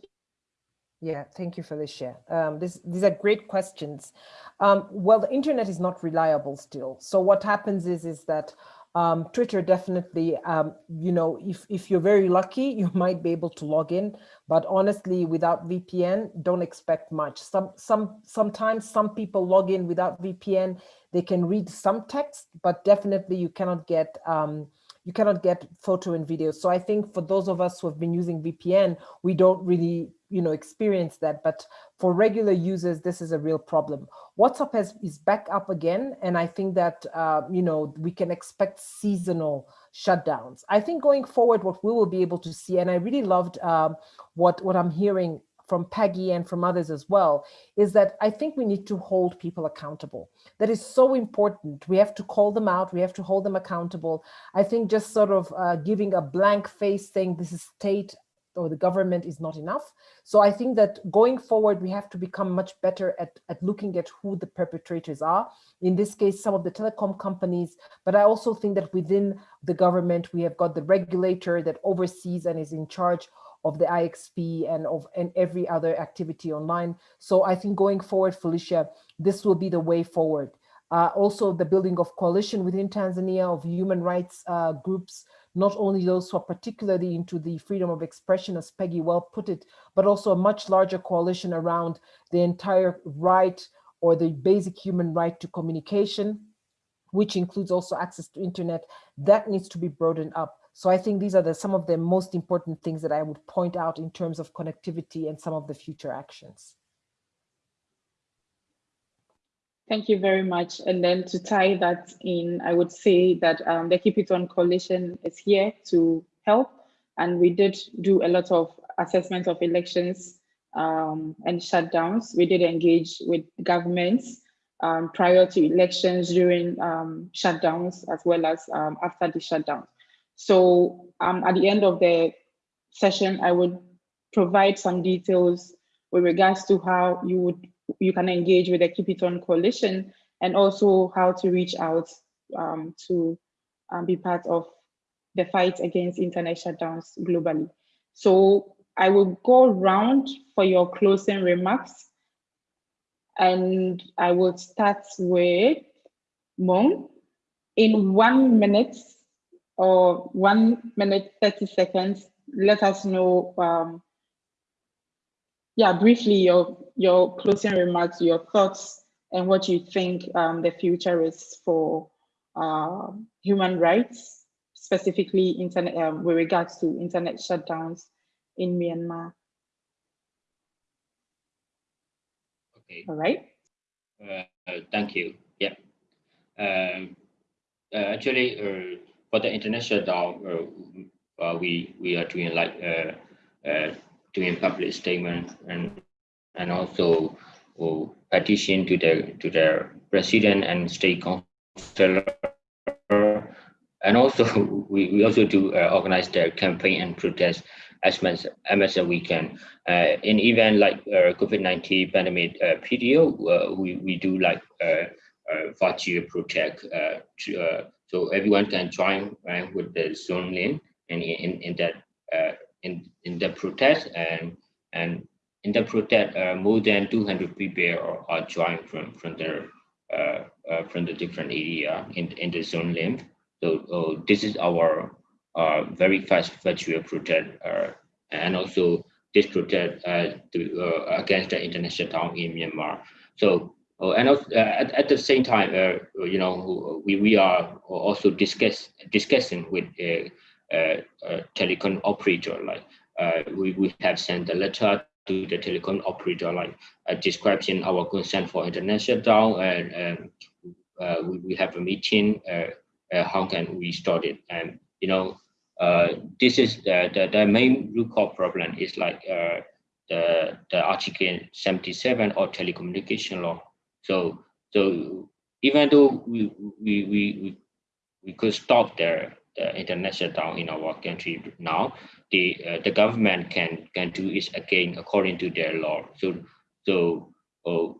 S2: Yeah, thank you, Felicia. Um, this, these are great questions. Um, well, the internet is not reliable still. So what happens is, is that um, Twitter definitely, um, you know, if, if you're very lucky, you might be able to log in, but honestly, without VPN, don't expect much. Some, some, sometimes some people log in without VPN, they can read some text, but definitely you cannot get, um, you cannot get photo and video. So I think for those of us who have been using VPN, we don't really you know, experience that. But for regular users, this is a real problem. WhatsApp has, is back up again. And I think that, uh, you know, we can expect seasonal shutdowns. I think going forward, what we will be able to see, and I really loved um, what, what I'm hearing from Peggy and from others as well, is that I think we need to hold people accountable. That is so important. We have to call them out. We have to hold them accountable. I think just sort of uh, giving a blank face saying this is state or the government is not enough. So I think that going forward, we have to become much better at, at looking at who the perpetrators are. In this case, some of the telecom companies, but I also think that within the government, we have got the regulator that oversees and is in charge of the IXP and of and every other activity online. So I think going forward, Felicia, this will be the way forward. Uh, also, the building of coalition within Tanzania of human rights uh, groups not only those who are particularly into the freedom of expression, as Peggy well put it, but also a much larger coalition around the entire right or the basic human right to communication, which includes also access to internet, that needs to be broadened up. So I think these are the, some of the most important things that I would point out in terms of connectivity and some of the future actions.
S1: Thank you very much. And then to tie that in, I would say that um, the Keep It On Coalition is here to help. And we did do a lot of assessment of elections um, and shutdowns. We did engage with governments um, prior to elections, during um, shutdowns, as well as um, after the shutdown. So um, at the end of the session, I would provide some details with regards to how you would you can engage with the Keep It On Coalition and also how to reach out um, to um, be part of the fight against internet shutdowns globally. So I will go around for your closing remarks and I will start with Maung. In one minute or one minute, 30 seconds, let us know um, yeah, briefly your your closing remarks, your thoughts, and what you think um, the future is for uh, human rights, specifically internet um, with regards to internet shutdowns in Myanmar.
S5: Okay.
S1: All right.
S5: Uh, thank you. Yeah. Um, uh, actually, uh, for the international shutdown, uh, uh, we we are doing like doing public statement and and also petition to the to the president and state council and also we, we also do uh, organize the campaign and protest as much as we can. Uh, in event like uh, covid-19 pandemic uh, PDO, uh, we, we do like uh, uh, virtual protect to, so everyone can join right, with the zoom link and in, in that in in the protest and and in the protest uh, more than 200 people are, are joined from from the uh, uh, from the different area in in the Zoom link. so uh, this is our uh, very fast virtual protest uh, and also this protest uh, to, uh, against the international town in Myanmar. So uh, and also, uh, at, at the same time, uh, you know, we, we are also discuss, discussing with a, a telecom operator. Like we, we have sent a letter to the telecom operator, like uh, describing our concern for international down and, um, uh, we, we have a meeting, uh, how can we start it? And, you know, this is the, the, the main root cause problem is like the, the Article 77 or telecommunication law. So, so even though we, we, we, we could stop the, the international down in our country now, the uh, the government can can do it again according to their law. So so uh,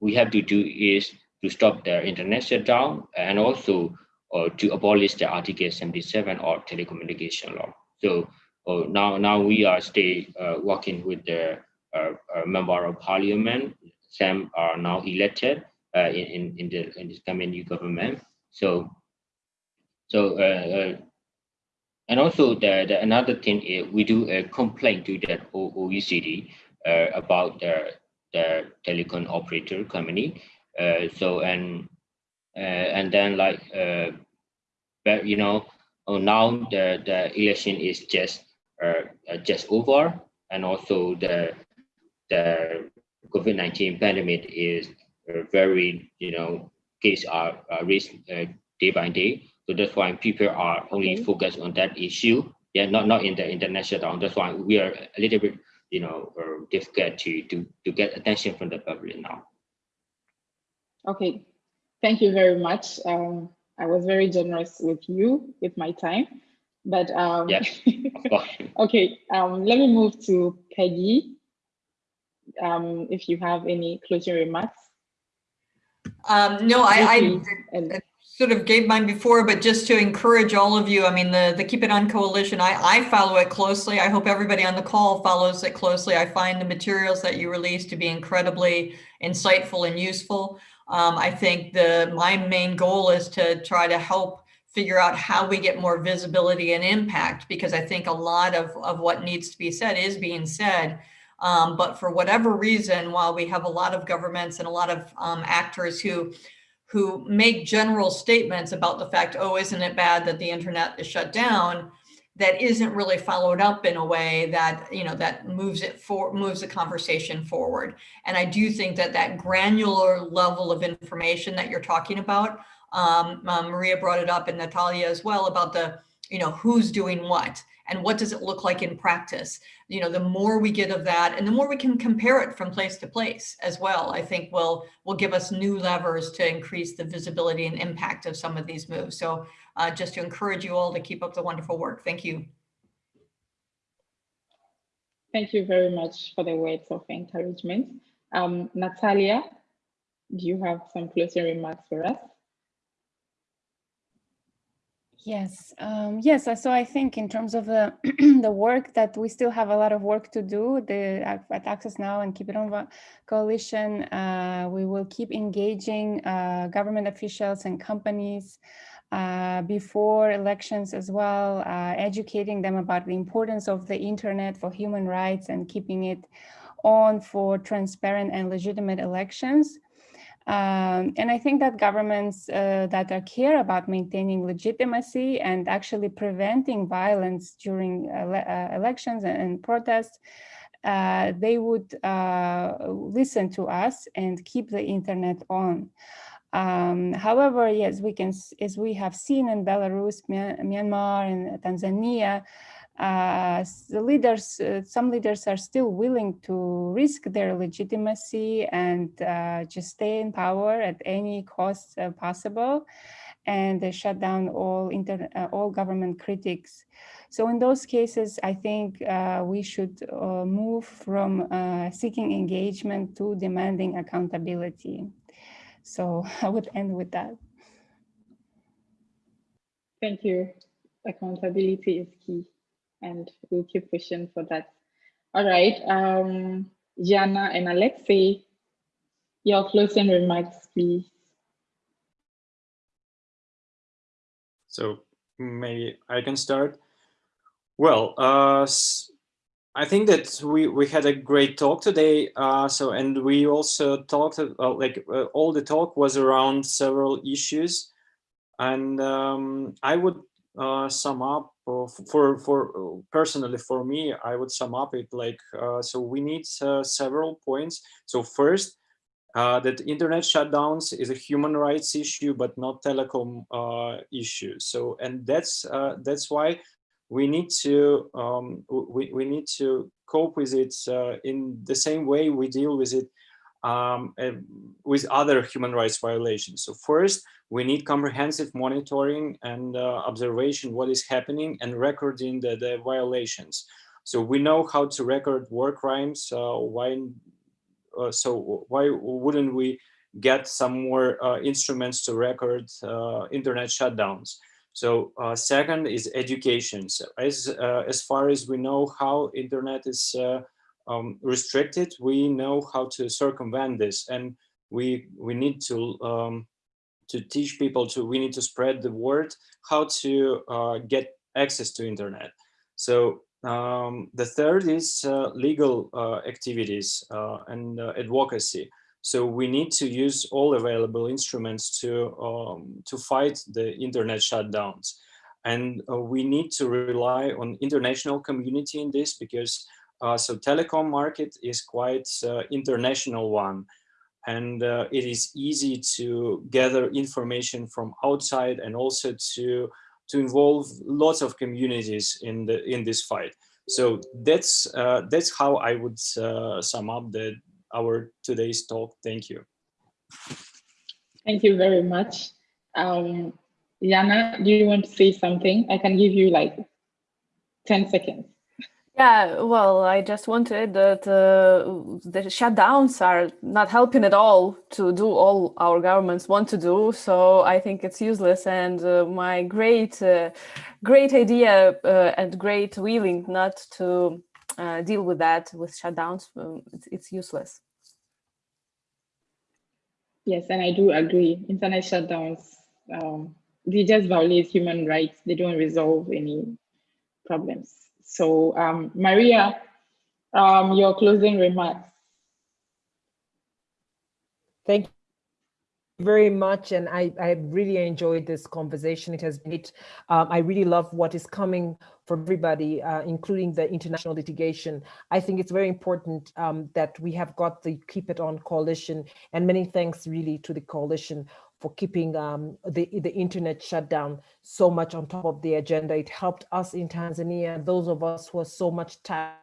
S5: we have to do is to stop the internet shutdown and also uh, to abolish the Article 77 or telecommunication law. So uh, now now we are still uh, working with the uh, uh, member of parliament. Some are now elected uh, in, in, the in this coming new government. So so uh, uh, and also the, the another thing is we do a complaint to the OECD uh, about the, the telecom operator company. Uh, so and uh, and then like uh, but you know oh, now the the election is just uh, uh, just over and also the the COVID-19 pandemic is very you know case are, are raised day by day so that's why people are only okay. focused on that issue. Yeah, not not in the international. That's why we are a little bit, you know, uh, difficult to to to get attention from the public now.
S1: Okay, thank you very much. Um, I was very generous with you with my time, but um,
S5: yeah,
S1: okay. Um, let me move to Peggy. Um, if you have any closing remarks.
S7: Um, no, I, I, sort of gave mine before, but just to encourage all of you, I mean, the, the Keep It On Coalition, I, I follow it closely. I hope everybody on the call follows it closely. I find the materials that you release to be incredibly insightful and useful. Um, I think the my main goal is to try to help figure out how we get more visibility and impact, because I think a lot of, of what needs to be said is being said. Um, but for whatever reason, while we have a lot of governments and a lot of um, actors who who make general statements about the fact, oh, isn't it bad that the internet is shut down, that isn't really followed up in a way that, you know, that moves it for moves the conversation forward. And I do think that that granular level of information that you're talking about, um, um, Maria brought it up and Natalia as well about the, you know, who's doing what and what does it look like in practice? You know, the more we get of that and the more we can compare it from place to place as well, I think will, will give us new levers to increase the visibility and impact of some of these moves. So uh, just to encourage you all to keep up the wonderful work. Thank you.
S1: Thank you very much for the words of encouragement. Um, Natalia, do you have some closing remarks for us?
S6: Yes, um, yes. Uh, so I think in terms of the the work that we still have a lot of work to do. The at Access Now and Keep It On Coalition, uh, we will keep engaging uh, government officials and companies uh, before elections as well, uh, educating them about the importance of the internet for human rights and keeping it on for transparent and legitimate elections. Um, and I think that governments uh, that are care about maintaining legitimacy and actually preventing violence during ele uh, elections and, and protests, uh, they would uh, listen to us and keep the internet on. Um, however, yes, we can, as we have seen in Belarus, Myanmar, and Tanzania, the leaders, uh, some leaders are still willing to risk their legitimacy and uh, just stay in power at any cost uh, possible and they shut down all inter uh, all government critics. So in those cases, I think uh, we should move from seeking engagement to demanding accountability. So I would end with that.
S1: Thank you. Accountability is key and we'll keep pushing for that. All right, um, Yana and Alexei, your closing remarks, please.
S8: So maybe I can start.
S3: Well, uh, I think that we we had a great talk today. Uh, so and we also talked uh, like uh, all the talk was around several issues, and um, I would uh, sum up uh, for for personally for me I would sum up it like so we need several points. So first. that internet shutdowns is a human rights issue, but not telecom issue. So, and that's that's why we need to um, we, we need to cope with it uh, in the same way we deal with it um, uh, with other human rights violations. So first, we need comprehensive monitoring and uh, observation what is happening and recording the, the, violations. So we know how to record war crimes. Uh, why? Uh, so why wouldn't we get some more uh, instruments to record internet shutdowns? So uh, second is education. So as, uh, as far as we know how internet is uh, um, restricted, we know how to circumvent this and we, we need to, um, to teach people to, we need to spread the word how to uh, get access to internet. So um, the third is uh, legal uh, activities and advocacy. So we need to use all available instruments to, um, to fight the internet shutdowns. And uh, we need to rely on international community in this because uh, so telecom market is quite uh, international one. And uh, it is easy to gather information from outside and also to, to involve lots of communities in, the, in this fight. So that's, uh, that's how I would uh, sum up the, our today's talk. Thank you.
S1: Thank you very much. Um, Yana, do you want to say something? I can give you like 10 seconds.
S4: Yeah, well, I just wanted that uh, the shutdowns are not helping at all to do all our governments want to do. So I think it's useless. And uh, my great, uh, great idea uh, and great willing not to uh, deal with that with shutdowns, um, it's, it's useless.
S1: Yes, and I do agree. Internet shutdowns, um, they just violate human rights. They don't resolve any problems. So um, Maria, um, your closing remarks.
S2: Thank you very much and I, I really enjoyed this conversation. It has been, um, I really love what is coming for everybody, uh, including the international litigation. I think it's very important um, that we have got the Keep It On coalition and many thanks really to the coalition for keeping um, the, the internet shut down so much on top of the agenda. It helped us in Tanzania, those of us who are so much tired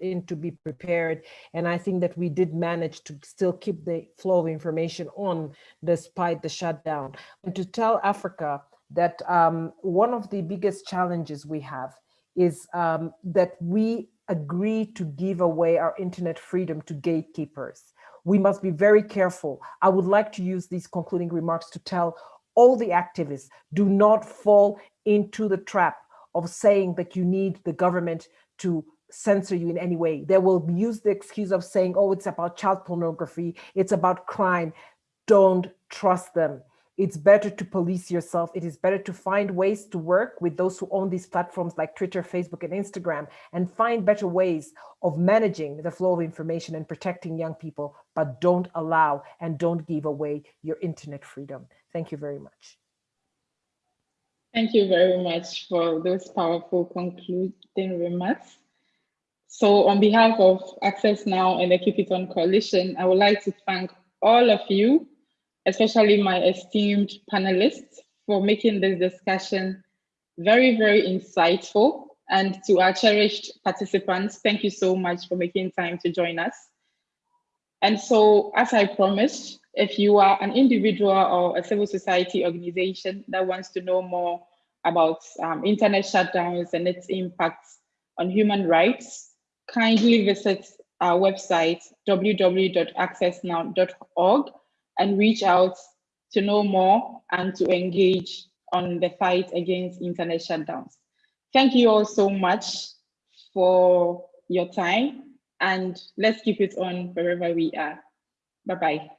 S2: in to be prepared. And I think that we did manage to still keep the flow of information on despite the shutdown. And to tell Africa that um, one of the biggest challenges we have is um, that we agree to give away our internet freedom to gatekeepers. We must be very careful. I would like to use these concluding remarks to tell all the activists, do not fall into the trap of saying that you need the government to censor you in any way. They will use the excuse of saying, oh, it's about child pornography, it's about crime. Don't trust them. It's better to police yourself. It is better to find ways to work with those who own these platforms like Twitter, Facebook, and Instagram, and find better ways of managing the flow of information and protecting young people, but don't allow and don't give away your internet freedom. Thank you very much.
S1: Thank you very much for those powerful concluding remarks. So on behalf of Access Now and the Keep It On Coalition, I would like to thank all of you, especially my esteemed panelists, for making this discussion very, very insightful. And to our cherished participants, thank you so much for making time to join us. And so, as I promised, if you are an individual or a civil society organization that wants to know more about um, internet shutdowns and its impacts on human rights, kindly visit our website, www.accessnow.org, and reach out to know more and to engage on the fight against internet shutdowns. Thank you all so much for your time and let's keep it on wherever we are. Bye-bye.